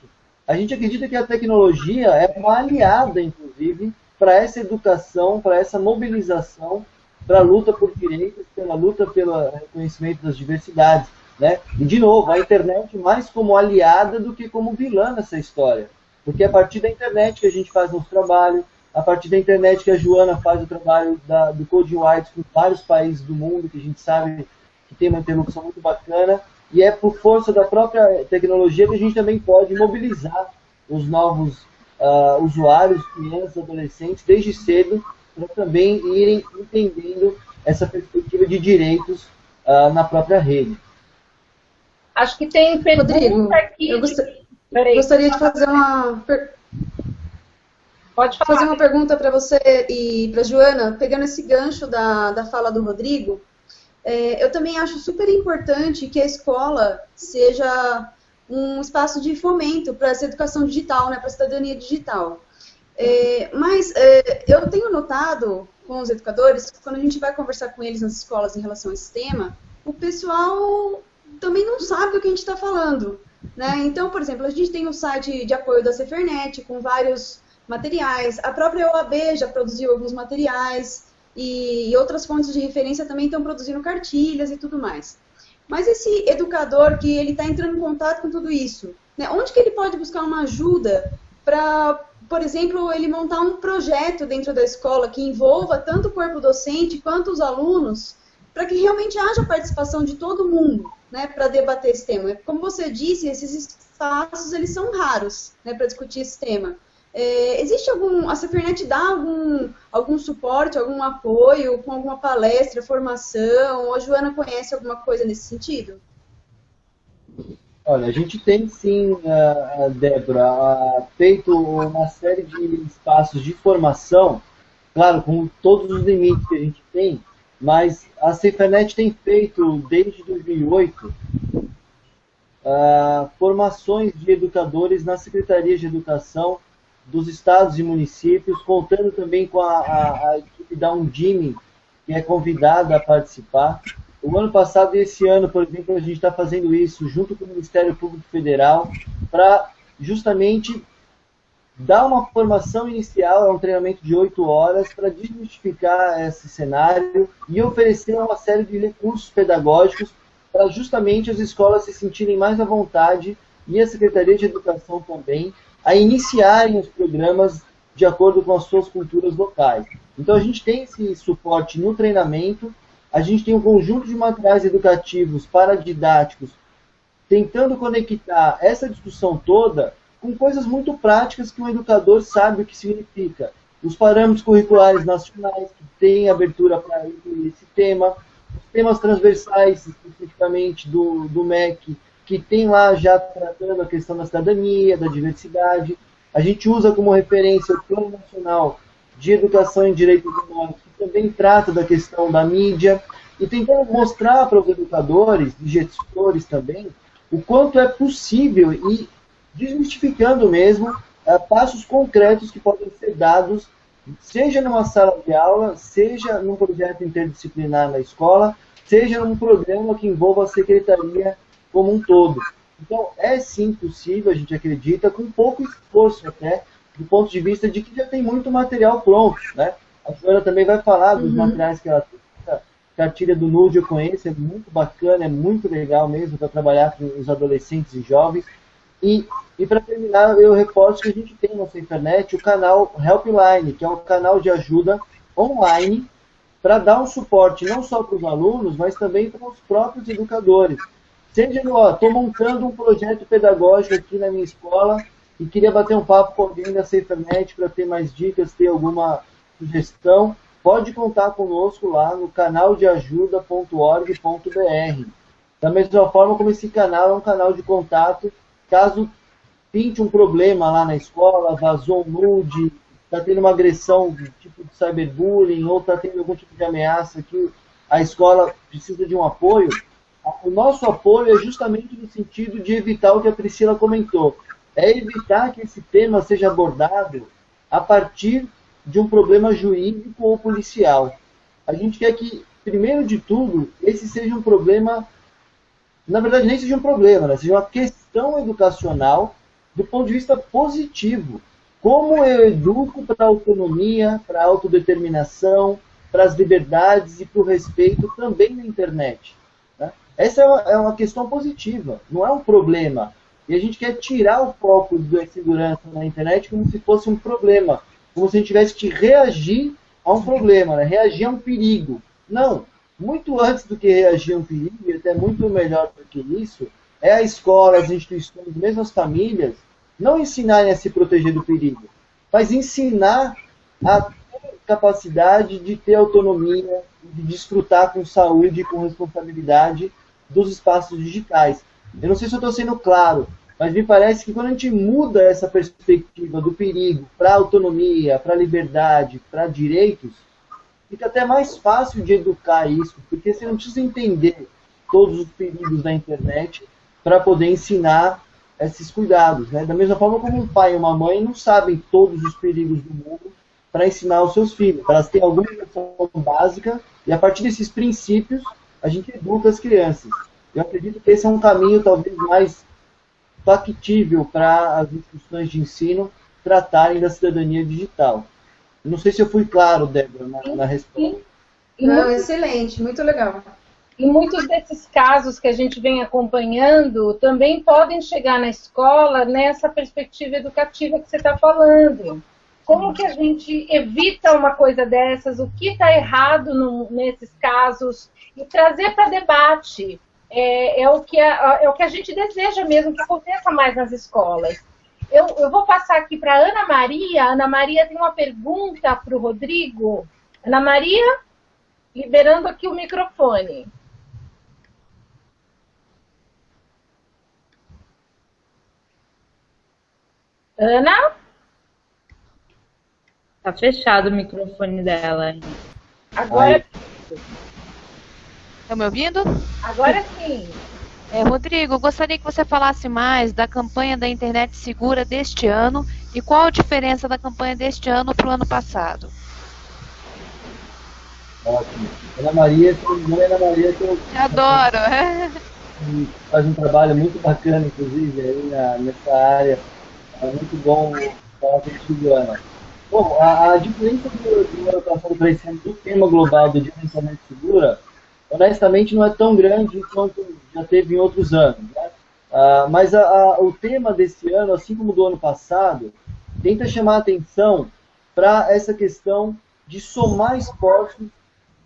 a gente acredita que a tecnologia é uma aliada, inclusive, para essa educação, para essa mobilização, para a luta por direitos, pela luta pelo reconhecimento das diversidades. Né? E, de novo, a internet mais como aliada do que como vilã nessa história. Porque é a partir da internet que a gente faz nosso trabalho, a partir da internet que a Joana faz o trabalho da, do Code White com vários países do mundo, que a gente sabe que tem uma interlocução muito bacana, e é por força da própria tecnologia que a gente também pode mobilizar os novos uh, usuários, crianças, adolescentes, desde cedo, para também irem entendendo essa perspectiva de direitos uh, na própria rede. Acho que tem pergunta Rodrigo, aqui. Eu gostaria... Peraí, Gostaria de fazer uma. Pode falar. fazer uma pergunta para você e para Joana, pegando esse gancho da, da fala do Rodrigo. É, eu também acho super importante que a escola seja um espaço de fomento para essa educação digital, né, para a cidadania digital. É, mas é, eu tenho notado com os educadores, quando a gente vai conversar com eles nas escolas em relação a esse tema, o pessoal também não sabe do que a gente está falando. Né? Então, por exemplo, a gente tem um site de apoio da Cefernet com vários materiais, a própria OAB já produziu alguns materiais e, outras fontes de referência também estão produzindo cartilhas e tudo mais. Mas esse educador que ele está entrando em contato com tudo isso, né, onde que ele pode buscar uma ajuda para, por exemplo, ele montar um projeto dentro da escola que envolva tanto o corpo docente quanto os alunos, para que realmente haja participação de todo mundo, né, para debater esse tema. Como você disse, esses espaços eles são raros, né, para discutir esse tema. É, existe algum, a Cefernet dá algum, algum suporte, algum apoio com alguma palestra, formação? Ou a Joana conhece alguma coisa nesse sentido? Olha, a gente tem sim, Débora, feito uma série de espaços de formação, claro, com todos os limites que a gente tem, mas a Cefernet tem feito, desde 2008, uh, formações de educadores na Secretaria de Educação dos estados e municípios, contando também com a, a, a equipe da Undime, que é convidada a participar. O ano passado e esse ano, por exemplo, a gente está fazendo isso junto com o Ministério Público Federal para justamente dar uma formação inicial, é um treinamento de oito horas, para desmistificar esse cenário e oferecer uma série de recursos pedagógicos para justamente as escolas se sentirem mais à vontade e a Secretaria de Educação também a iniciarem os programas de acordo com as suas culturas locais. Então a gente tem esse suporte no treinamento, a gente tem um conjunto de materiais educativos paradidáticos tentando conectar essa discussão toda com coisas muito práticas que um educador sabe o que significa. Os parâmetros curriculares nacionais, que têm abertura para incluir esse tema, os temas transversais, especificamente do, do MEC, que tem lá já tratando a questão da cidadania, da diversidade. A gente usa como referência o Plano Nacional de Educação em Direitos Humanos, que também trata da questão da mídia, e tentando mostrar para os educadores e gestores também o quanto é possível e desmistificando mesmo é, passos concretos que podem ser dados, seja numa sala de aula, seja num projeto interdisciplinar na escola, seja num programa que envolva a secretaria como um todo. Então, é sim possível, a gente acredita, com pouco esforço até, do ponto de vista de que já tem muito material pronto. Né? A Joana também vai falar dos uhum. materiais que ela tem. A cartilha do Nude eu conheço, é muito bacana, é muito legal mesmo para trabalhar com os adolescentes e jovens. E, e para terminar, eu reporto que a gente tem na nossa internet o canal Helpline, que é um canal de ajuda online para dar um suporte não só para os alunos, mas também para os próprios educadores. Seja, ó, estou montando um projeto pedagógico aqui na minha escola e queria bater um papo com alguém da SaferNet para ter mais dicas, ter alguma sugestão, pode contar conosco lá no canal de ajuda.org.br. Da mesma forma como esse canal é um canal de contato, caso pinte um problema lá na escola, vazou um nude, está tendo uma agressão tipo de cyberbullying ou está tendo algum tipo de ameaça que a escola precisa de um apoio, o nosso apoio é justamente no sentido de evitar o que a Priscila comentou. É evitar que esse tema seja abordado a partir de um problema jurídico ou policial. A gente quer que, primeiro de tudo, esse seja um problema, na verdade nem seja um problema, né? seja uma questão educacional do ponto de vista positivo. Como eu educo para a autonomia, para a autodeterminação, para as liberdades e para o respeito também na internet. Essa é uma, é uma questão positiva, não é um problema. E a gente quer tirar o foco da segurança na internet como se fosse um problema, como se a gente tivesse que reagir a um problema, né? reagir a um perigo. Não, muito antes do que reagir a um perigo, e até muito melhor do que isso, é a escola, as instituições, mesmo as famílias, não ensinarem a se proteger do perigo, mas ensinar a ter capacidade de ter autonomia, de desfrutar com saúde e com responsabilidade dos espaços digitais. Eu não sei se eu estou sendo claro, mas me parece que quando a gente muda essa perspectiva do perigo para autonomia, para liberdade, para direitos, fica até mais fácil de educar isso, porque você não precisa entender todos os perigos da internet para poder ensinar esses cuidados. Né? Da mesma forma como um pai e uma mãe não sabem todos os perigos do mundo para ensinar os seus filhos. Elas têm alguma educação básica e a partir desses princípios a gente educa as crianças. Eu acredito que esse é um caminho talvez mais factível para as instituições de ensino tratarem da cidadania digital. Não sei se eu fui claro, Débora, na, na resposta. Não, excelente, muito legal. E muitos desses casos que a gente vem acompanhando também podem chegar na escola nessa perspectiva educativa que você está falando. Como que a gente evita uma coisa dessas? O que está errado no, nesses casos? E trazer para debate. É, é, o que a, é o que a gente deseja mesmo que aconteça mais nas escolas. Eu, eu vou passar aqui para Ana Maria. Ana Maria tem uma pergunta para o Rodrigo. Ana Maria, liberando aqui o microfone. Ana? Tá fechado o microfone dela. Agora. Estão me ouvindo? Agora sim. É, Rodrigo, gostaria que você falasse mais da campanha da internet segura deste ano e qual a diferença da campanha deste ano para o ano passado. Ótimo. Ana Maria, não é Ana Maria que eu. Adoro! Faz um trabalho muito bacana, inclusive, aí na, nessa área é muito bom falar contigo, Ana. Bom, a, a diferença do, passado para esse ano do tema global do Internet Segura, honestamente, não é tão grande quanto já teve em outros anos. Né? Ah, mas a, a, o tema desse ano, assim como do ano passado, tenta chamar atenção para essa questão de somar esforços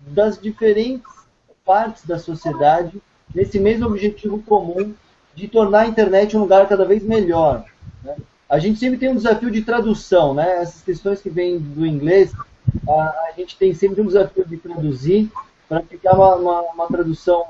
das diferentes partes da sociedade nesse mesmo objetivo comum de tornar a internet um lugar cada vez melhor. Né? A gente sempre tem um desafio de tradução, né? Essas questões que vêm do inglês, a, a gente tem sempre um desafio de traduzir para ficar uma, uma, uma, tradução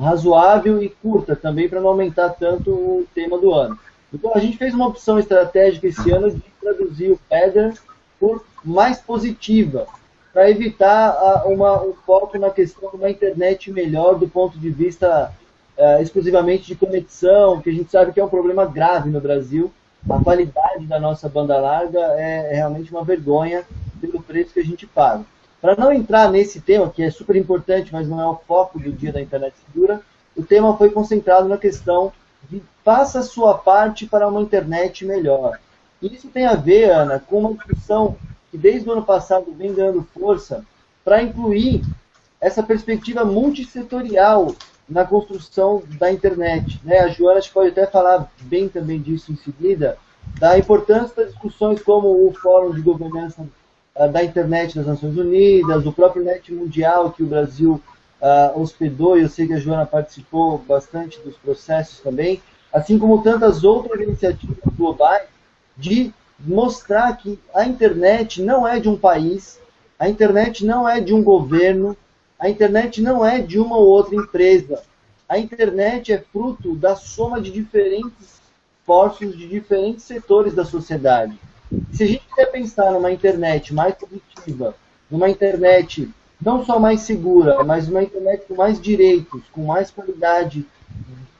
razoável e curta também, para não aumentar tanto o tema do ano. Então a gente fez uma opção estratégica esse ano de traduzir o Feather por mais positiva, para evitar a, uma, um foco na questão de uma internet melhor do ponto de vista é, exclusivamente de conexão, que a gente sabe que é um problema grave no Brasil. A qualidade da nossa banda larga é, é realmente uma vergonha pelo preço que a gente paga. Para não entrar nesse tema, que é super importante, mas não é o foco do Dia da Internet Segura, o tema foi concentrado na questão de faça a sua parte para uma internet melhor. E isso tem a ver, Ana, com uma discussão que desde o ano passado vem ganhando força para incluir essa perspectiva multissetorial na construção da internet. Né? A Joana pode até falar bem também disso em seguida, da importância das discussões como o Fórum de Governança uh, da Internet das Nações Unidas, o próprio Net Mundial que o Brasil uh, hospedou, e eu sei que a Joana participou bastante dos processos também, assim como tantas outras iniciativas globais de mostrar que a internet não é de um país, a internet não é de um governo, a internet não é de uma ou outra empresa. A internet é fruto da soma de diferentes esforços de diferentes setores da sociedade. Se a gente quer pensar numa internet mais positiva, numa internet não só mais segura, mas uma internet com mais direitos, com mais qualidade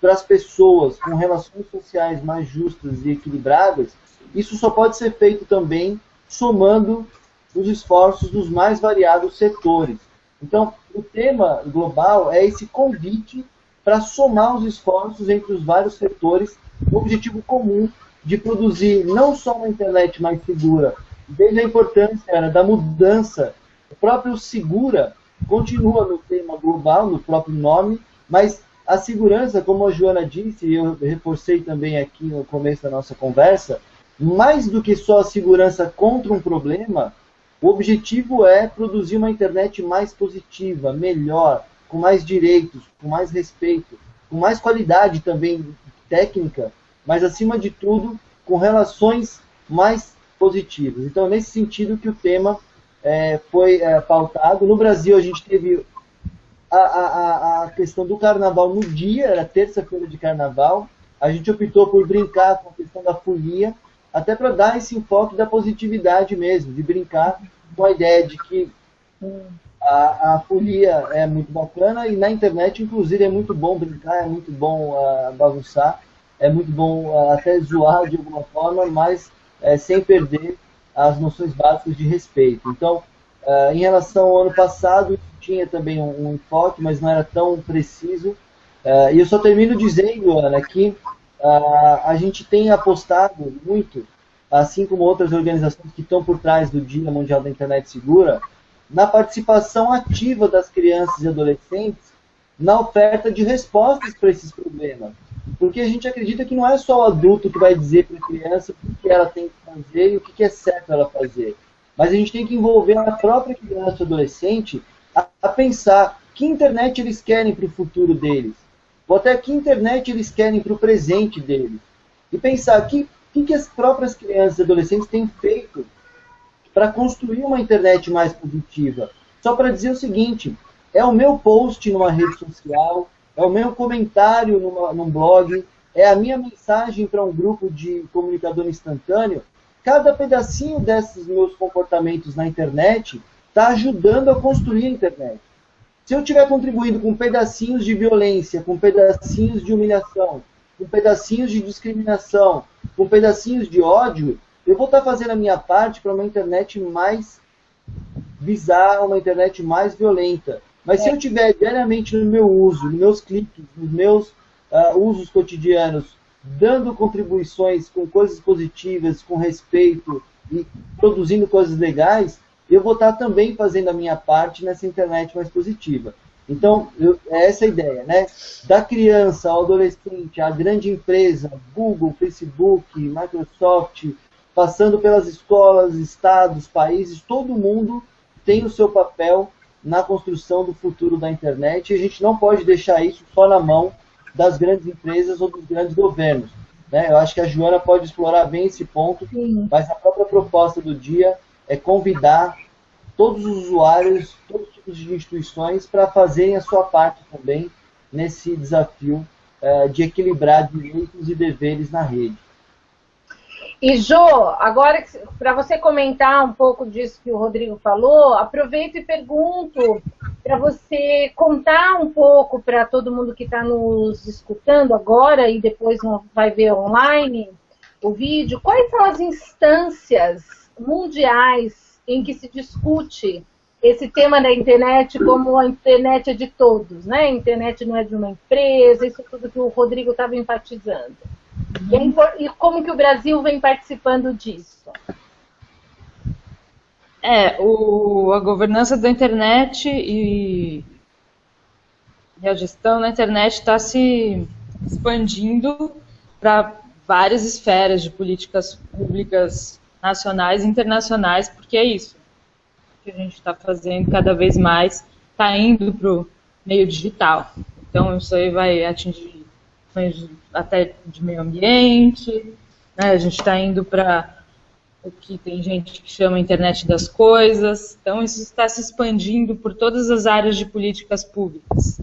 para as pessoas, com relações sociais mais justas e equilibradas, isso só pode ser feito também somando os esforços dos mais variados setores. Então, o tema global é esse convite para somar os esforços entre os vários setores. No objetivo comum de produzir não só uma internet mais segura, desde a importância da mudança, o próprio segura continua no tema global, no próprio nome, mas a segurança, como a Joana disse, e eu reforcei também aqui no começo da nossa conversa, mais do que só a segurança contra um problema, o objetivo é produzir uma internet mais positiva, melhor, com mais direitos, com mais respeito, com mais qualidade também técnica, mas acima de tudo com relações mais positivas. Então, nesse sentido que o tema é, foi é, pautado. No Brasil, a gente teve a, a, a questão do carnaval no dia, era terça-feira de carnaval. A gente optou por brincar com a questão da folia, até para dar esse enfoque da positividade mesmo, de brincar com a ideia de que a, a folia é muito bacana e na internet, inclusive, é muito bom brincar, é muito bom uh, bagunçar, é muito bom uh, até zoar de alguma forma, mas uh, sem perder as noções básicas de respeito. Então, uh, em relação ao ano passado, tinha também um, um enfoque, mas não era tão preciso. E eu só termino dizendo, Ana, que uh, a gente tem apostado muito, assim como outras organizações que estão por trás do Dia Mundial da Internet Segura, na participação ativa das crianças e adolescentes na oferta de respostas para esses problemas. Porque a gente acredita que não é só o adulto que vai dizer para a criança o que ela tem que fazer e o que é certo ela fazer. Mas a gente tem que envolver a própria criança e adolescente a, a pensar que internet eles querem para o futuro deles. Ou até que internet eles querem para o presente deles. E pensar que que, que as próprias crianças e adolescentes têm feito para construir uma internet mais positiva. Só para dizer o seguinte, é o meu post numa rede social, é o meu comentário numa, num blog, é a minha mensagem para um grupo de comunicador instantâneo. Cada pedacinho desses meus comportamentos na internet está ajudando a construir a internet. Se eu estiver contribuindo com pedacinhos de violência, com pedacinhos de humilhação, com pedacinhos de discriminação, com pedacinhos de ódio, eu vou estar fazendo a minha parte para uma internet mais bizarra, uma internet mais violenta. Mas é. se eu tiver diariamente no meu uso, nos meus cliques, nos meus uh, usos cotidianos, dando contribuições com coisas positivas, com respeito e produzindo coisas legais, eu vou estar também fazendo a minha parte nessa internet mais positiva. Então, eu, é essa a ideia, né? Da criança ao adolescente, à grande empresa, Google, Facebook, Microsoft, passando pelas escolas, estados, países, todo mundo tem o seu papel na construção do futuro da internet e a gente não pode deixar isso só na mão das grandes empresas ou dos grandes governos. Né? Eu acho que a Joana pode explorar bem esse ponto, Sim. mas a própria proposta do dia é convidar todos os usuários, todos os tipos de instituições para fazerem a sua parte também nesse desafio uh, de equilibrar direitos e deveres na rede. E Jo, agora para você comentar um pouco disso que o Rodrigo falou, aproveito e pergunto para você contar um pouco para todo mundo que está nos escutando agora e depois vai ver online o vídeo, quais são as instâncias mundiais em que se discute esse tema da internet como a internet é de todos, né? A internet não é de uma empresa, isso tudo que o Rodrigo estava enfatizando. Uhum. E, como que o Brasil vem participando disso? É, o, a governança da internet e, e a gestão da internet está se expandindo para várias esferas de políticas públicas nacionais e internacionais, porque é isso que a gente está fazendo cada vez mais, está indo para o meio digital. Então, isso aí vai atingir até de meio ambiente, né? a gente está indo para o que tem gente que chama internet das coisas, então isso está se expandindo por todas as áreas de políticas públicas.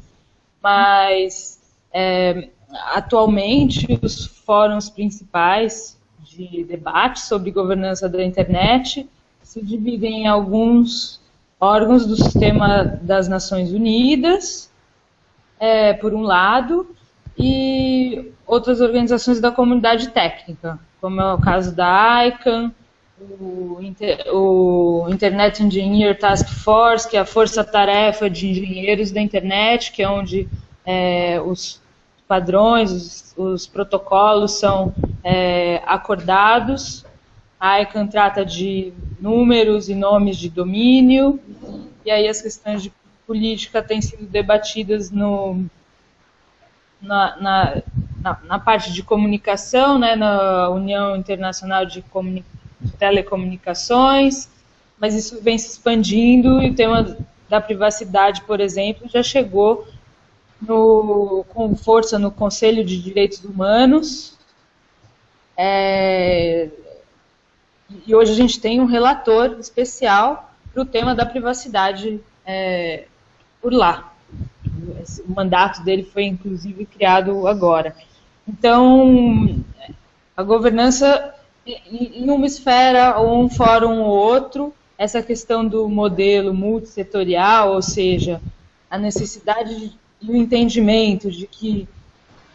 Mas, é, atualmente, os fóruns principais de debate sobre governança da internet se dividem em alguns órgãos do sistema das Nações Unidas, é, por um lado, e outras organizações da comunidade técnica, como é o caso da ICANN, o, Inter, o Internet Engineer Task Force, que é a força-tarefa de engenheiros da internet, que é onde é, os padrões, os, os protocolos são é, acordados. A ICANN trata de números e nomes de domínio, e aí as questões de política têm sido debatidas no, na, na, na, na parte de comunicação, né, na União Internacional de, de Telecomunicações, mas isso vem se expandindo e o tema da privacidade, por exemplo, já chegou no, com força no Conselho de Direitos Humanos. É, e hoje a gente tem um relator especial para o tema da privacidade é, por lá. O mandato dele foi, inclusive, criado agora. Então, a governança em uma esfera ou um fórum ou outro, essa questão do modelo multissetorial, ou seja, a necessidade de e o entendimento de que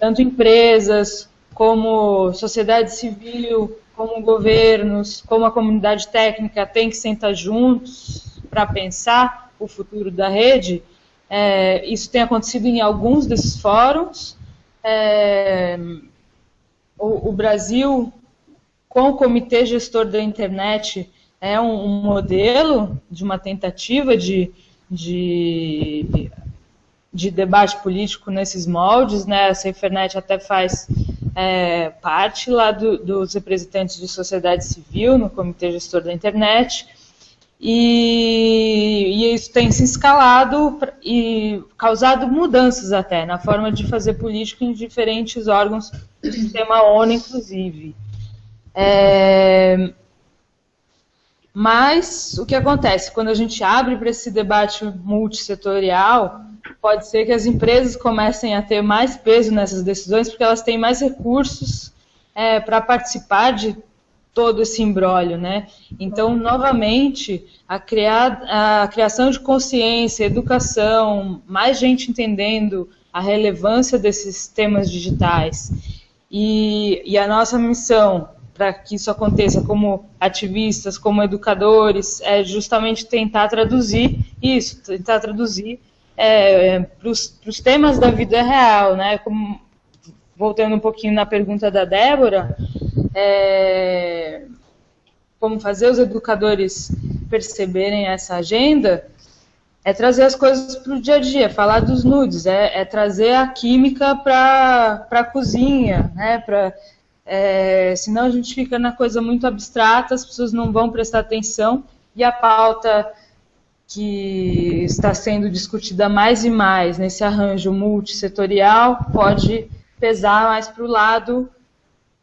tanto empresas como sociedade civil, como governos, como a comunidade técnica tem que sentar juntos para pensar o futuro da rede. É, isso tem acontecido em alguns desses fóruns. É, o, o, Brasil, com o Comitê Gestor da Internet, é um, um modelo de uma tentativa de, de, de, debate político nesses moldes. Né? A Safernet até faz é, parte lá do, dos representantes de sociedade civil no Comitê Gestor da Internet. E, e, isso tem se escalado e causado mudanças até na forma de fazer política em diferentes órgãos do sistema ONU, inclusive. É, mas o que acontece? Quando a gente abre para esse debate multissetorial, pode ser que as empresas comecem a ter mais peso nessas decisões, porque elas têm mais recursos é, para participar de todo esse embrólio, né? Então, novamente, a, criar, a criação de consciência, educação, mais gente entendendo a relevância desses temas digitais e, e a nossa missão para que isso aconteça como ativistas, como educadores, é justamente tentar traduzir isso, tentar traduzir é, para os temas da vida real, né? Como, voltando um pouquinho na pergunta da Débora, é, como fazer os educadores perceberem essa agenda, é trazer as coisas para o dia a dia, falar dos nudes, é, é trazer a química para a cozinha, né? Pra, é, senão a gente fica na coisa muito abstrata, as pessoas não vão prestar atenção e a pauta que está sendo discutida mais e mais nesse arranjo multissetorial pode pesar mais para o lado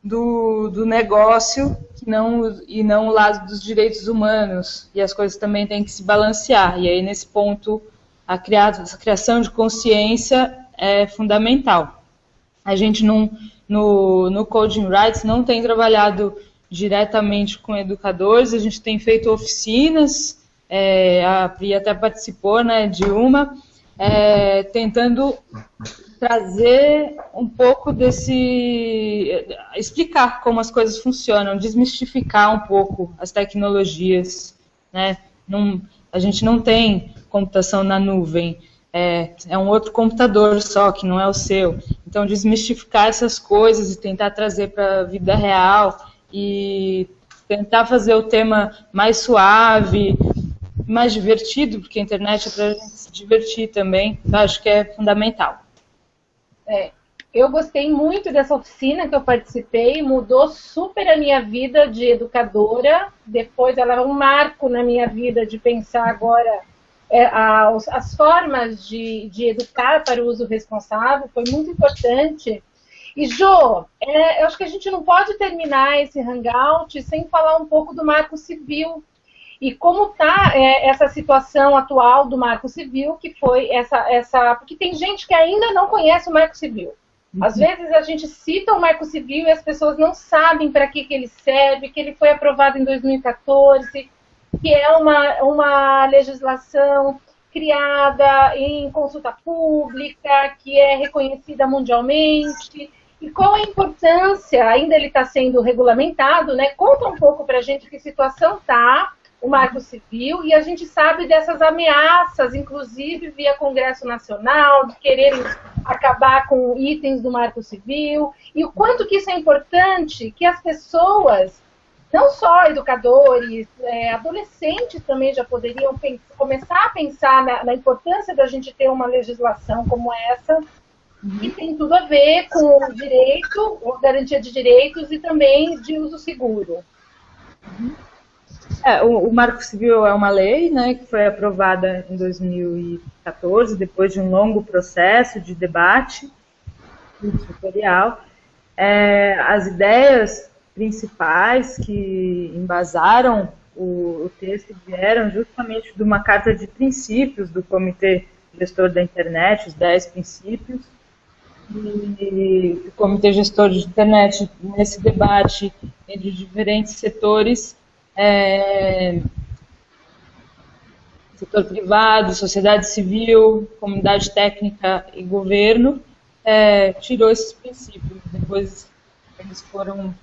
do, do negócio não, e não o lado dos direitos humanos. E as coisas também têm que se balancear. E aí, nesse ponto, a, a criação de consciência é fundamental. A gente não, no, no Coding Rights não tem trabalhado diretamente com educadores, a gente tem feito oficinas, é, a Pri até participou né, de uma, é, tentando trazer um pouco desse. explicar como as coisas funcionam, desmistificar um pouco as tecnologias. Né? Não, a gente não tem computação na nuvem, é, é um outro computador só, que não é o seu. Então, desmistificar essas coisas e tentar trazer para a vida real e tentar fazer o tema mais suave, mais divertido, porque a internet é para a gente se divertir também, eu acho que é fundamental. É, eu gostei muito dessa oficina que eu participei, mudou super a minha vida de educadora. Depois ela é um marco na minha vida de pensar agora é, a, as formas de, de, educar para o uso responsável. Foi muito importante. E, Jo, é, eu acho que a gente não pode terminar esse hangout sem falar um pouco do marco civil e como está é, essa situação atual do Marco Civil, que foi essa, essa. Porque tem gente que ainda não conhece o Marco Civil. Às uhum. vezes a gente cita o Marco Civil e as pessoas não sabem para que, que ele serve, que ele foi aprovado em 2014, que é uma, uma legislação criada em consulta pública, que é reconhecida mundialmente. E qual a importância, ainda ele está sendo regulamentado, né? Conta um pouco para a gente que situação está o Marco Civil e a gente sabe dessas ameaças, inclusive via Congresso Nacional, de quererem acabar com itens do Marco Civil, e o quanto que isso é importante que as pessoas, não só educadores, é, adolescentes também já poderiam pensar, começar a pensar na, na, importância da gente ter uma legislação como essa, que tem tudo a ver com direito, garantia de direitos e também de uso seguro. Uhum. É, o, o, Marco Civil é uma lei né, que foi aprovada em 2014, depois de um longo processo de debate tutorial. É, as ideias principais que embasaram o, o, texto vieram justamente de uma carta de princípios do Comitê Gestor da Internet, os 10 princípios. E o Comitê Gestor de Internet, nesse debate entre diferentes setores, é, setor privado, sociedade civil, comunidade técnica e governo, é, tirou esses princípios. Depois eles foram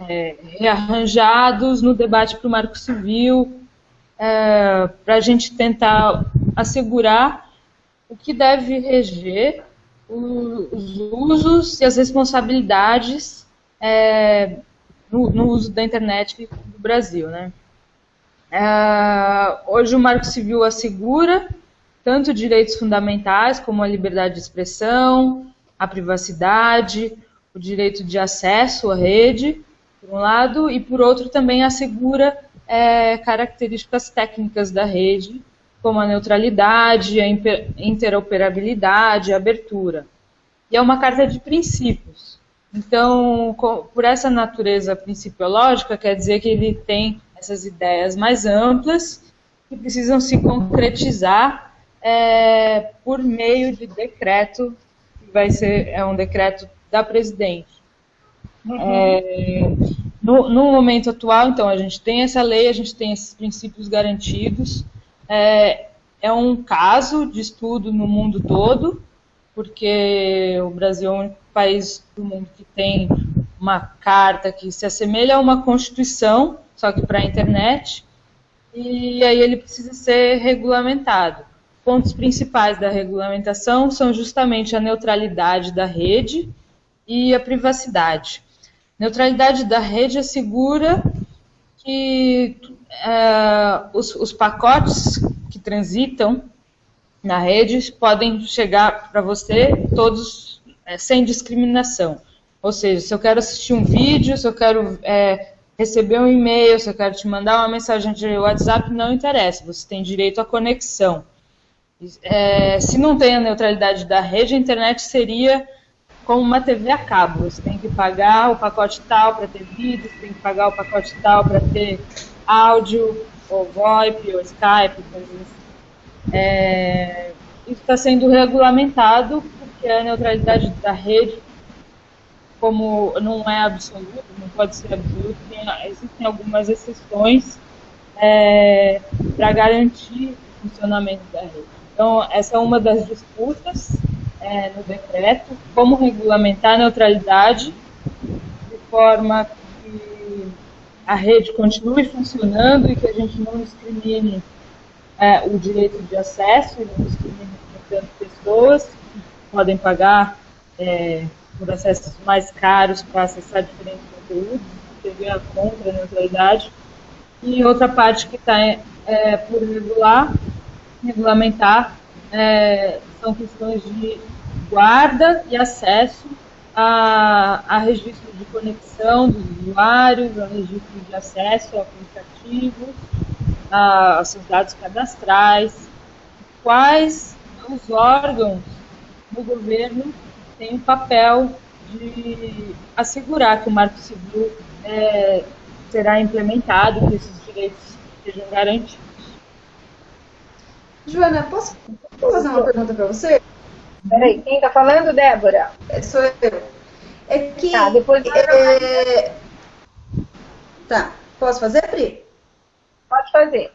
é, rearranjados no debate para o Marco Civil, é, para a gente tentar assegurar o que deve reger os usos e as responsabilidades é, no, no, uso da internet no Brasil. Né? É, hoje o Marco Civil assegura tanto direitos fundamentais como a liberdade de expressão, a privacidade, o direito de acesso à rede, por um lado, e por outro também assegura é, características técnicas da rede, como a neutralidade, a interoperabilidade, a abertura. E é uma carta de princípios. Então, por essa natureza principiológica, quer dizer que ele tem essas ideias mais amplas que precisam se concretizar é, por meio de decreto, que vai ser é um decreto da presidente. Uhum. É, no, no, momento atual, então, a gente tem essa lei, a gente tem esses princípios garantidos. É, é um caso de estudo no mundo todo, porque o Brasil é o único país do mundo que tem uma carta que se assemelha a uma constituição, só que para a internet, e aí ele precisa ser regulamentado. Pontos principais da regulamentação são justamente a neutralidade da rede e a privacidade. Neutralidade da rede assegura que é, os, os pacotes que transitam na rede podem chegar para você todos é, sem discriminação. Ou seja, se eu quero assistir um vídeo, se eu quero é, receber um e-mail, se eu quero te mandar uma mensagem de WhatsApp, não interessa, você tem direito à conexão. É, se não tem a neutralidade da rede, a internet seria como uma TV a cabo. Você tem que pagar o pacote tal para ter vídeo, você tem que pagar o pacote tal para ter áudio, ou VoIP, ou Skype, coisas assim. É, isso está sendo regulamentado porque a neutralidade da rede, como não é absoluta, não pode ser absoluta, existem algumas exceções é, para garantir o funcionamento da rede. Então, essa é uma das disputas é, no decreto, como regulamentar a neutralidade de forma que a rede continue funcionando e que a gente não discrimine é, o direito de acesso, não discrimine portanto pessoas que podem pagar é, por acessos mais caros para acessar diferentes conteúdos, seria contra a neutralidade. E outra parte que está é, por regular, regulamentar é, são questões de guarda e acesso a, a registro de conexão dos usuários, a registro de acesso a aplicativos, a, aos seus dados cadastrais, quais os órgãos do governo têm o papel de assegurar que o Marco Civil é, será implementado, que esses direitos sejam garantidos. Joana, posso fazer uma pergunta para você? Peraí, quem está falando, Débora? É, sou eu. É que. Tá, depois. É... Tá, posso fazer, Pri? Pode fazer.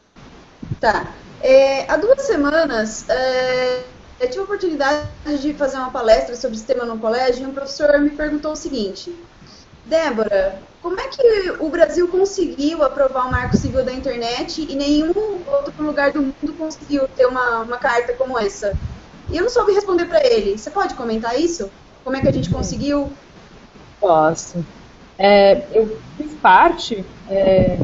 Tá. É, há duas semanas, é, eu tive a oportunidade de fazer uma palestra sobre sistema no colégio e um professor me perguntou o seguinte: Débora, como é que o Brasil conseguiu aprovar o marco civil da internet e nenhum outro lugar do mundo conseguiu ter uma, uma carta como essa? E eu não soube responder para ele. Você pode comentar isso? Como é que a gente conseguiu? Posso. É, eu fiz parte, é,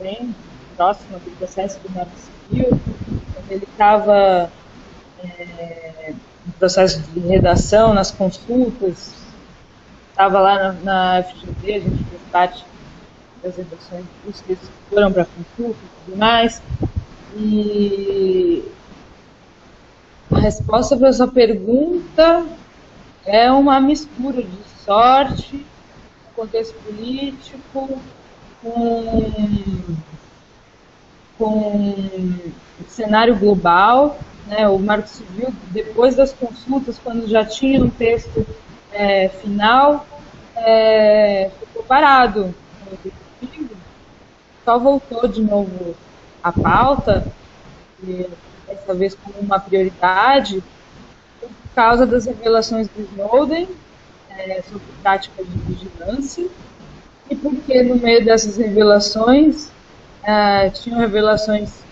bem próxima do processo do Marco Civil, quando ele estava no processo de redação, nas consultas, estava lá na, na FGV, a gente fez parte das redações que foram para consulta e tudo mais. E a resposta para sua pergunta é uma mistura de sorte, contexto político, com, com cenário global. Né? O Marco Civil, depois das consultas, quando já tinha um texto é, final, é, ficou parado. Só voltou de novo à pauta. Dessa vez como uma prioridade, por causa das revelações do Snowden é, sobre práticas de vigilância e porque no meio dessas revelações uh, tinham revelações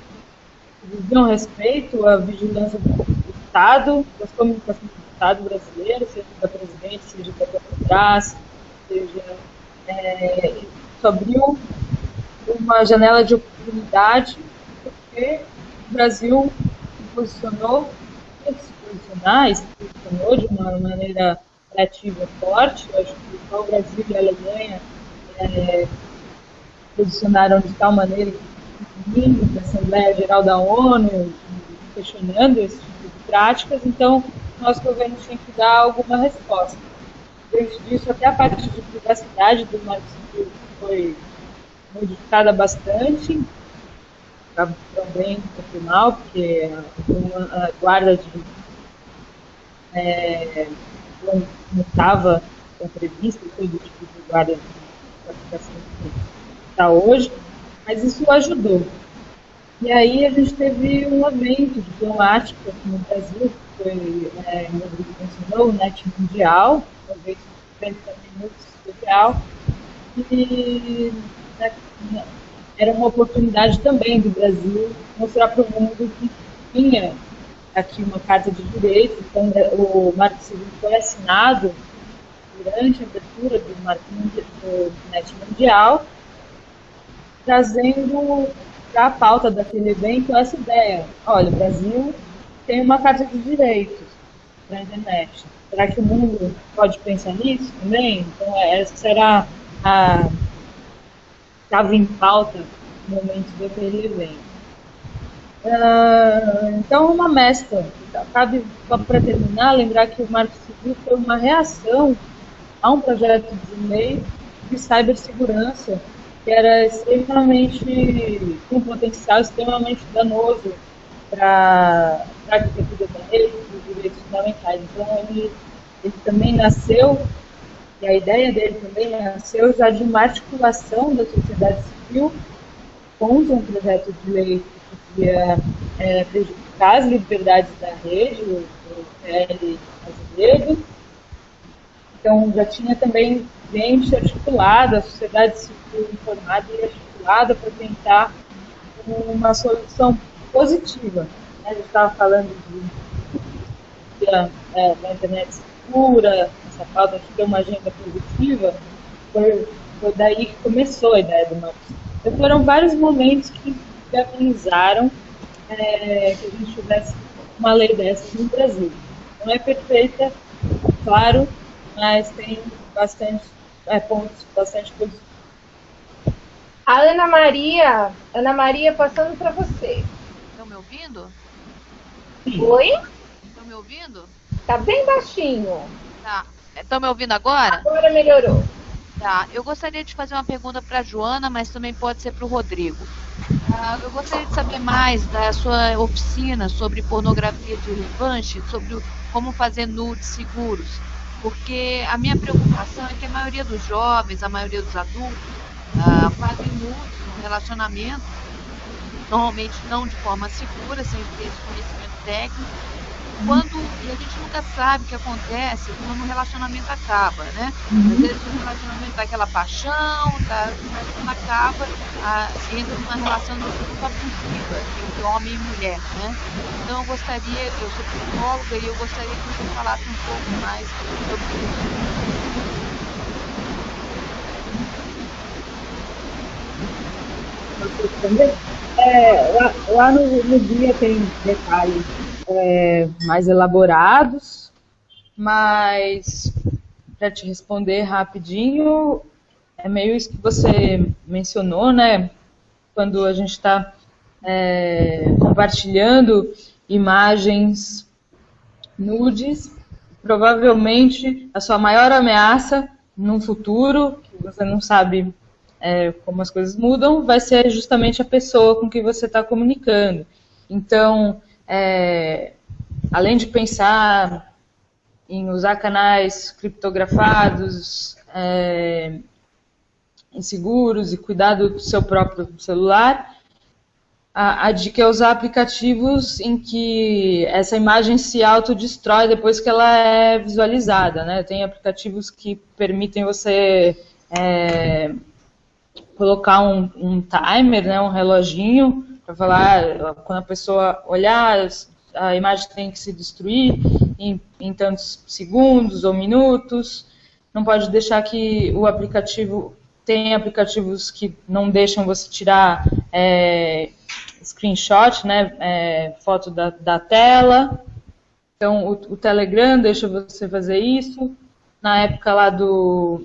diziam respeito à vigilância do Estado, das comunicações do Estado brasileiro, seja da presidente, seja da Petrobras, seja é, isso abriu uma janela de oportunidade porque o Brasil se posicionou, se posicionar, se posicionou de uma maneira ativa forte. Eu acho que só o Brasil e a Alemanha é, posicionaram de tal maneira que vindo da Assembleia Geral da ONU, questionando esse tipo de práticas, então nosso governo tinha que dar alguma resposta. Desde disso, até a parte de privacidade do Marco foi modificada bastante, também um mal, porque a guarda de é, não estava prevista todo tipo de guarda de aplicação que está hoje, mas isso ajudou. E aí a gente teve um evento diplomático aqui no Brasil, que foi, é, o Rodrigo mencionou, o NET Mundial, um evento também muito especial, e né, era uma oportunidade também do Brasil mostrar para o mundo que tinha aqui uma carta de direitos, então né, o Marco Civil foi assinado durante a abertura do, Marco, do NET Mundial, trazendo para a pauta daquele evento essa ideia. Olha, o Brasil tem uma carta de direitos para a internet. Será que o mundo pode pensar nisso também? Então, essa será a estava em pauta no momento daquele evento. Uh, então, uma mescla. Cabe, para terminar, lembrar que o Marco Civil foi uma reação a um projeto de lei de cibersegurança que era extremamente, com potencial extremamente danoso para a arquitetura da rede, para os direitos fundamentais. Então, ele, ele também nasceu e a ideia dele também nasceu já de uma articulação da sociedade civil contra um projeto de lei que podia é, prejudicar as liberdades da rede, o, PL Azevedo. Então, já tinha também gente articulada, a sociedade civil informada e articulada para tentar uma solução positiva. Né? A gente estava falando de, é, da internet segura, essa pauta de ter uma agenda positiva, foi, foi daí que começou a ideia do Marcos. Então foram vários momentos que viabilizaram é, que a gente tivesse uma lei dessa no Brasil. Não é perfeita, claro, mas tem bastante é, pontos, bastante positivos. A Ana Maria, Ana Maria, passando para você. Estão me ouvindo? Oi? Estão me ouvindo? Tá bem baixinho. Tá. Estão me ouvindo agora? Agora melhorou. Tá. Eu gostaria de fazer uma pergunta para a Joana, mas também pode ser para o Rodrigo. Ah, eu gostaria de saber mais da sua oficina sobre pornografia de revanche, sobre como fazer nudes seguros. Porque a minha preocupação é que a maioria dos jovens, a maioria dos adultos, ah, fazem nudes no relacionamento, normalmente não de forma segura, sem ter esse conhecimento técnico, quando e a gente nunca sabe o que acontece quando o relacionamento acaba, né? Uhum. Às vezes o relacionamento dá aquela paixão, tá, mas quando acaba, a, entra numa relação muito abusiva entre homem e mulher, né? Então eu gostaria, eu sou psicóloga e eu gostaria que você falasse um pouco mais sobre isso. É, lá, lá no, no dia tem detalhes é, mais elaborados, mas para te responder rapidinho, é meio isso que você mencionou, né? Quando a gente está é, compartilhando imagens nudes, provavelmente a sua maior ameaça num futuro, que você não sabe é, como as coisas mudam, vai ser justamente a pessoa com que você está comunicando. Então, é, além de pensar em usar canais criptografados, é, inseguros e cuidar do seu próprio celular, a, a dica é usar aplicativos em que essa imagem se autodestrói depois que ela é visualizada. Né? Tem aplicativos que permitem você é, colocar um, um timer, né, um reloginho, para falar quando a pessoa olhar, a imagem tem que se destruir em, em tantos segundos ou minutos. Não pode deixar que o aplicativo tem aplicativos que não deixam você tirar é, screenshot, né, é, foto da, da, tela. Então, o, o, Telegram deixa você fazer isso. Na época lá do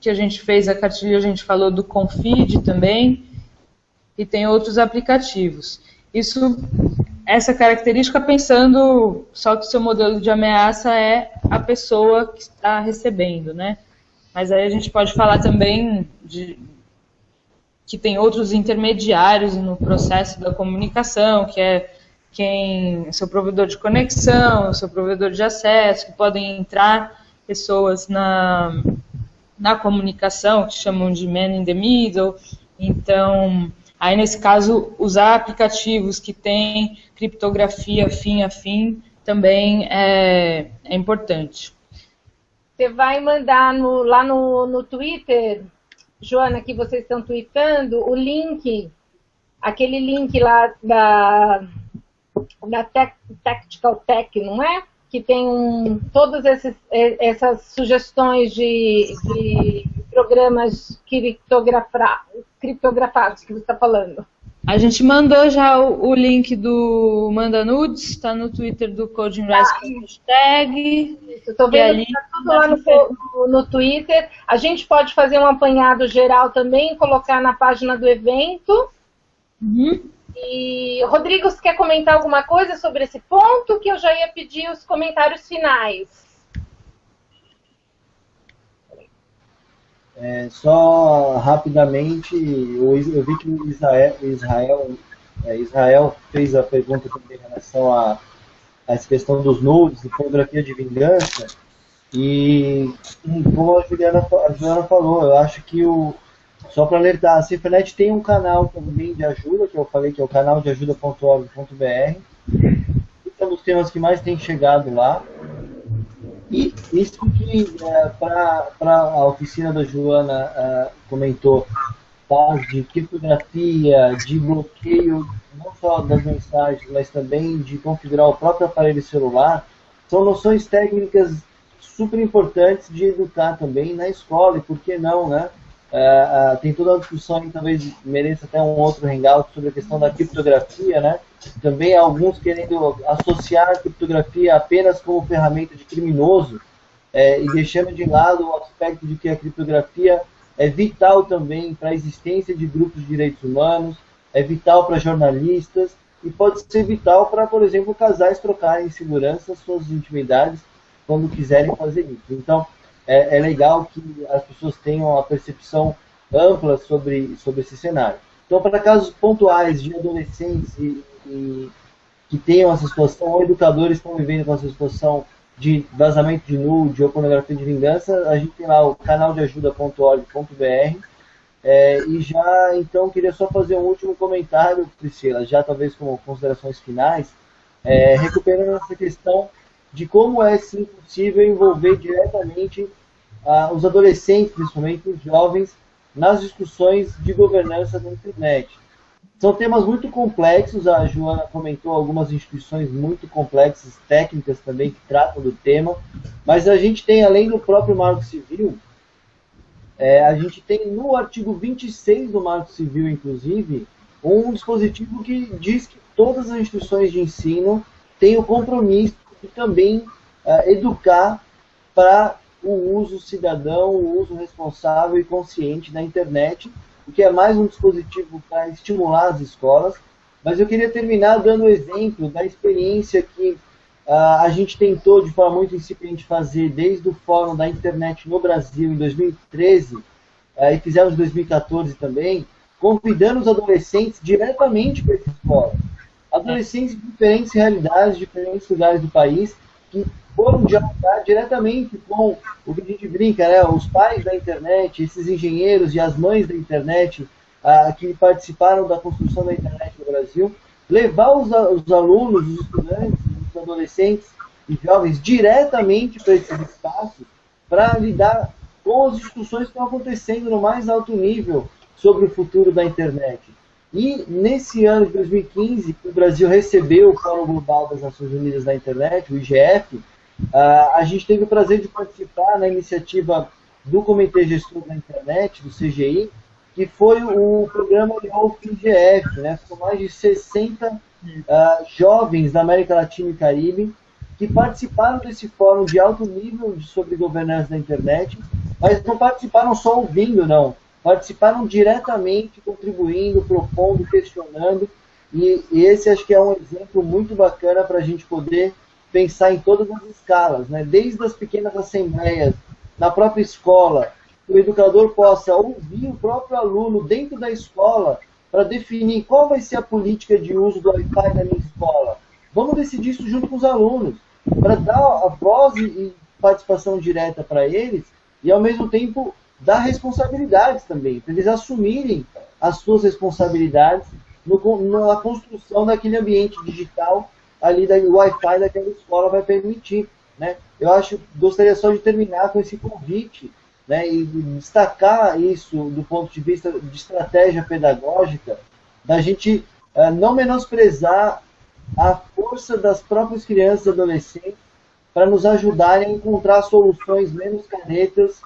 que a gente fez a cartilha, a gente falou do Confid também. E tem outros aplicativos. Isso, essa característica pensando só que o seu modelo de ameaça é a pessoa que está recebendo, né? Mas aí a gente pode falar também de, que tem outros intermediários no processo da comunicação, que é quem seu provedor de conexão, seu provedor de acesso, que podem entrar pessoas na, na comunicação, que chamam de man in the middle. Então, aí nesse caso, usar aplicativos que têm criptografia fim a fim também é, é importante. Você vai mandar no, lá no, no Twitter, Joana, que vocês estão tweetando, o link, aquele link lá da, da Tactical Tech, não é? Que tem todas esses, essas sugestões de, de programas criptografados que você está falando. A gente mandou já o, o link do Manda Nudes, está no Twitter do Coding Rise ah, com hashtag. Estou vendo ali, tá tudo lá no, no, no, Twitter. A gente pode fazer um apanhado geral também, colocar na página do evento. Uhum. E, Rodrigo, você quer comentar alguma coisa sobre esse ponto? Que eu já ia pedir os comentários finais. É, só rapidamente, eu, eu, vi que o Israel, Israel, é, Israel fez a pergunta também em relação a, a essa questão dos nudes, de pornografia de vingança, e como a Juliana, a Juliana falou, eu acho que o, só para alertar, a Cifranet tem um canal também de ajuda, que eu falei que é o canal de ajuda.org.br, é um dos temas que mais tem chegado lá, e isso que é, para a oficina da Joana é, comentou, tá, de criptografia, de bloqueio, não só das mensagens, mas também de configurar o próprio aparelho celular, são noções técnicas super importantes de educar também na escola, e por que não, né? Uh, tem toda a discussão e talvez mereça até um outro hangout sobre a questão da criptografia, né? Também alguns querendo associar a criptografia apenas como ferramenta de criminoso é, e deixando de lado o aspecto de que a criptografia é vital também para a existência de grupos de direitos humanos, é vital para jornalistas e pode ser vital para, por exemplo, casais trocarem em segurança suas intimidades quando quiserem fazer isso. Então, é, é, legal que as pessoas tenham a percepção ampla sobre, sobre esse cenário. Então, para casos pontuais de adolescentes e, e, que tenham essa situação, ou educadores estão vivendo com essa situação de vazamento de nude ou pornografia de vingança, a gente tem lá o canal de ajuda.org.br. É, e já, então, queria só fazer um último comentário, Priscila, já talvez com considerações finais, é, recuperando essa questão de como é sim possível envolver diretamente ah, os adolescentes, principalmente os jovens, nas discussões de governança da internet. São temas muito complexos, a Joana comentou algumas instituições muito complexas, técnicas também, que tratam do tema, mas a gente tem, além do próprio Marco Civil, é, a gente tem no artigo 26 do Marco Civil, inclusive, um dispositivo que diz que todas as instituições de ensino têm o compromisso de também uh, educar para o uso cidadão, o uso responsável e consciente da internet, o que é mais um dispositivo para estimular as escolas. Mas eu queria terminar dando o exemplo da experiência que uh, a gente tentou de forma muito incipiente fazer desde o Fórum da Internet no Brasil em 2013 uh, ah, e fizemos em 2014 também, convidando os adolescentes diretamente para essa escola. Adolescentes de diferentes realidades, diferentes lugares do país, que foram dialogar diretamente com o que a gente brinca, né? Os pais da internet, esses engenheiros e as mães da internet ah, que participaram da construção da internet no Brasil, levar os, os alunos, os estudantes, os adolescentes e jovens diretamente para esses espaços para lidar com as discussões que estão acontecendo no mais alto nível sobre o futuro da internet. E nesse ano de 2015, o Brasil recebeu o Fórum Global das Nações Unidas da Internet, o IGF, a gente teve o prazer de participar na iniciativa do Comitê Gestor da Internet, do CGI, que foi o programa Youth IGF, né? São mais de 60 uh, jovens da América Latina e Caribe que participaram desse fórum de alto nível sobre governança da internet, mas não participaram só ouvindo, não. Participaram diretamente, contribuindo, propondo, questionando. E, esse acho que é um exemplo muito bacana para a gente poder pensar em todas as escalas, né? desde as pequenas assembleias, na própria escola, que o educador possa ouvir o próprio aluno dentro da escola para definir qual vai ser a política de uso do Wi-Fi na minha escola. Vamos decidir isso junto com os alunos, para dar a voz e participação direta para eles e, ao mesmo tempo, dar responsabilidades também, para eles assumirem as suas responsabilidades no, na construção daquele ambiente digital ali da Wi-Fi daquela escola vai permitir. Né? Eu acho, gostaria só de terminar com esse convite né, e destacar isso do ponto de vista de estratégia pedagógica, da gente uh, não menosprezar a força das próprias crianças e adolescentes para nos ajudarem a encontrar soluções menos canetas,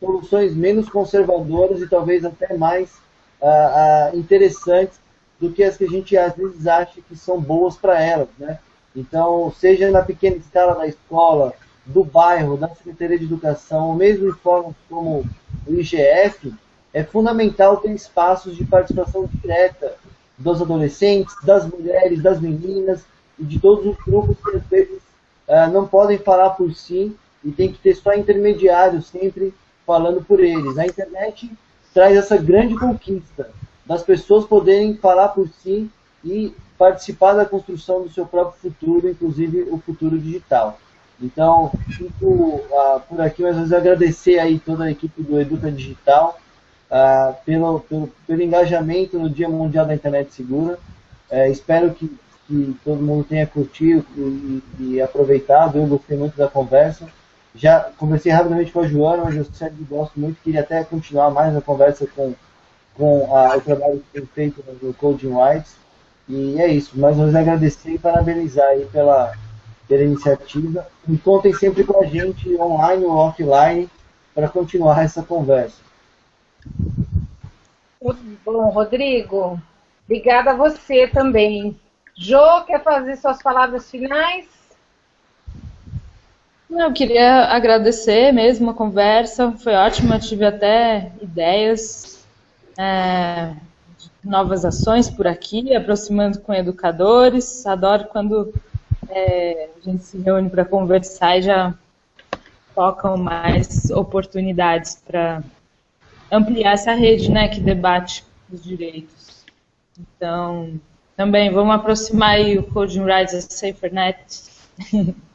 soluções menos conservadoras e talvez até mais uh, uh, interessantes do que as que a gente às vezes acha que são boas para elas. Né? Então, seja na pequena escala da escola, do bairro, da Secretaria de Educação, ou mesmo em fóruns como o IGF, é fundamental ter espaços de participação direta dos adolescentes, das mulheres, das meninas e de todos os grupos que às vezes uh, não podem falar por si e tem que ter só intermediários sempre falando por eles. A internet traz essa grande conquista das pessoas poderem falar por si e participar da construção do seu próprio futuro, inclusive o futuro digital. Então, fico uh, por aqui, mas vezes agradecer aí toda a equipe do Educa Digital uh, pelo, pelo, pelo, engajamento no Dia Mundial da Internet Segura. Uh, espero que, que, todo mundo tenha curtido e, e, aproveitado. Eu gostei muito da conversa. Já conversei rapidamente com a Joana, mas eu sempre gosto muito, queria até continuar mais a conversa com, com a, o trabalho que tem feito no Coding Rights. E é isso, mais uma vez agradecer e parabenizar aí pela pela iniciativa. E contem sempre com a gente, online ou offline, para continuar essa conversa. Bom, Rodrigo, obrigada a você também. Jô, quer fazer suas palavras finais? Eu queria agradecer mesmo a conversa, foi ótima, tive até ideias é, de novas ações por aqui, aproximando com educadores. Adoro quando é, a gente se reúne para conversar e já tocam mais oportunidades para ampliar essa rede né, que debate os direitos. Então, também vamos aproximar o Coding Rights a SaferNet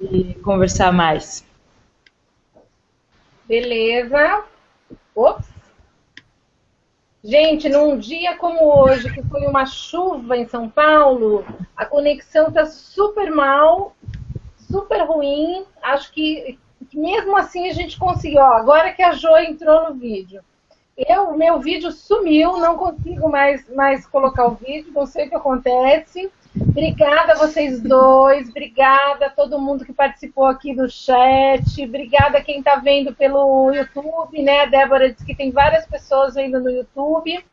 e conversar mais. Beleza. Ops. Gente, num dia como hoje, que foi uma chuva em São Paulo, a conexão está super mal, super ruim. Acho que, mesmo assim a gente conseguiu. Ó, agora que a Jo entrou no vídeo. Eu, meu vídeo sumiu, não consigo mais, mais colocar o vídeo, não sei o que acontece. Obrigada a vocês dois, obrigada a todo mundo que participou aqui do chat, obrigada a quem está vendo pelo YouTube, né? A Débora disse que tem várias pessoas vendo no YouTube.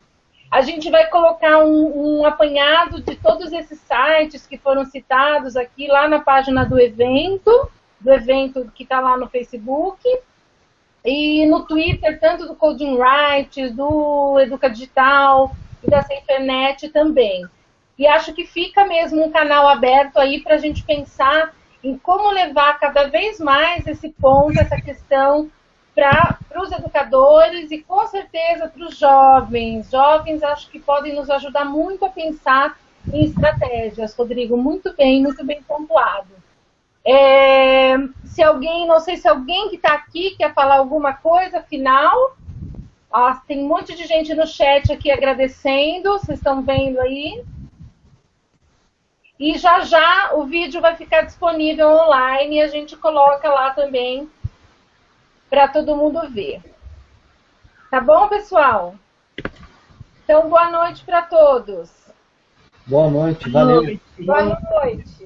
A gente vai colocar um, um apanhado de todos esses sites que foram citados aqui lá na página do evento, do evento que está lá no Facebook. E no Twitter, tanto do Coding Rights, do Educa Digital e da Internet também. E acho que fica mesmo um canal aberto aí para a gente pensar em como levar cada vez mais esse ponto, essa questão para os educadores e com certeza para os jovens. Jovens acho que podem nos ajudar muito a pensar em estratégias. Rodrigo, muito bem, muito bem pontuado. É, se alguém, não sei se alguém que está aqui quer falar alguma coisa final. Ah, tem um monte de gente no chat aqui agradecendo, vocês estão vendo aí. E já já o vídeo vai ficar disponível online e a gente coloca lá também para todo mundo ver. Tá bom, pessoal? Então, boa noite para todos. Boa noite, valeu. Noite. Boa noite.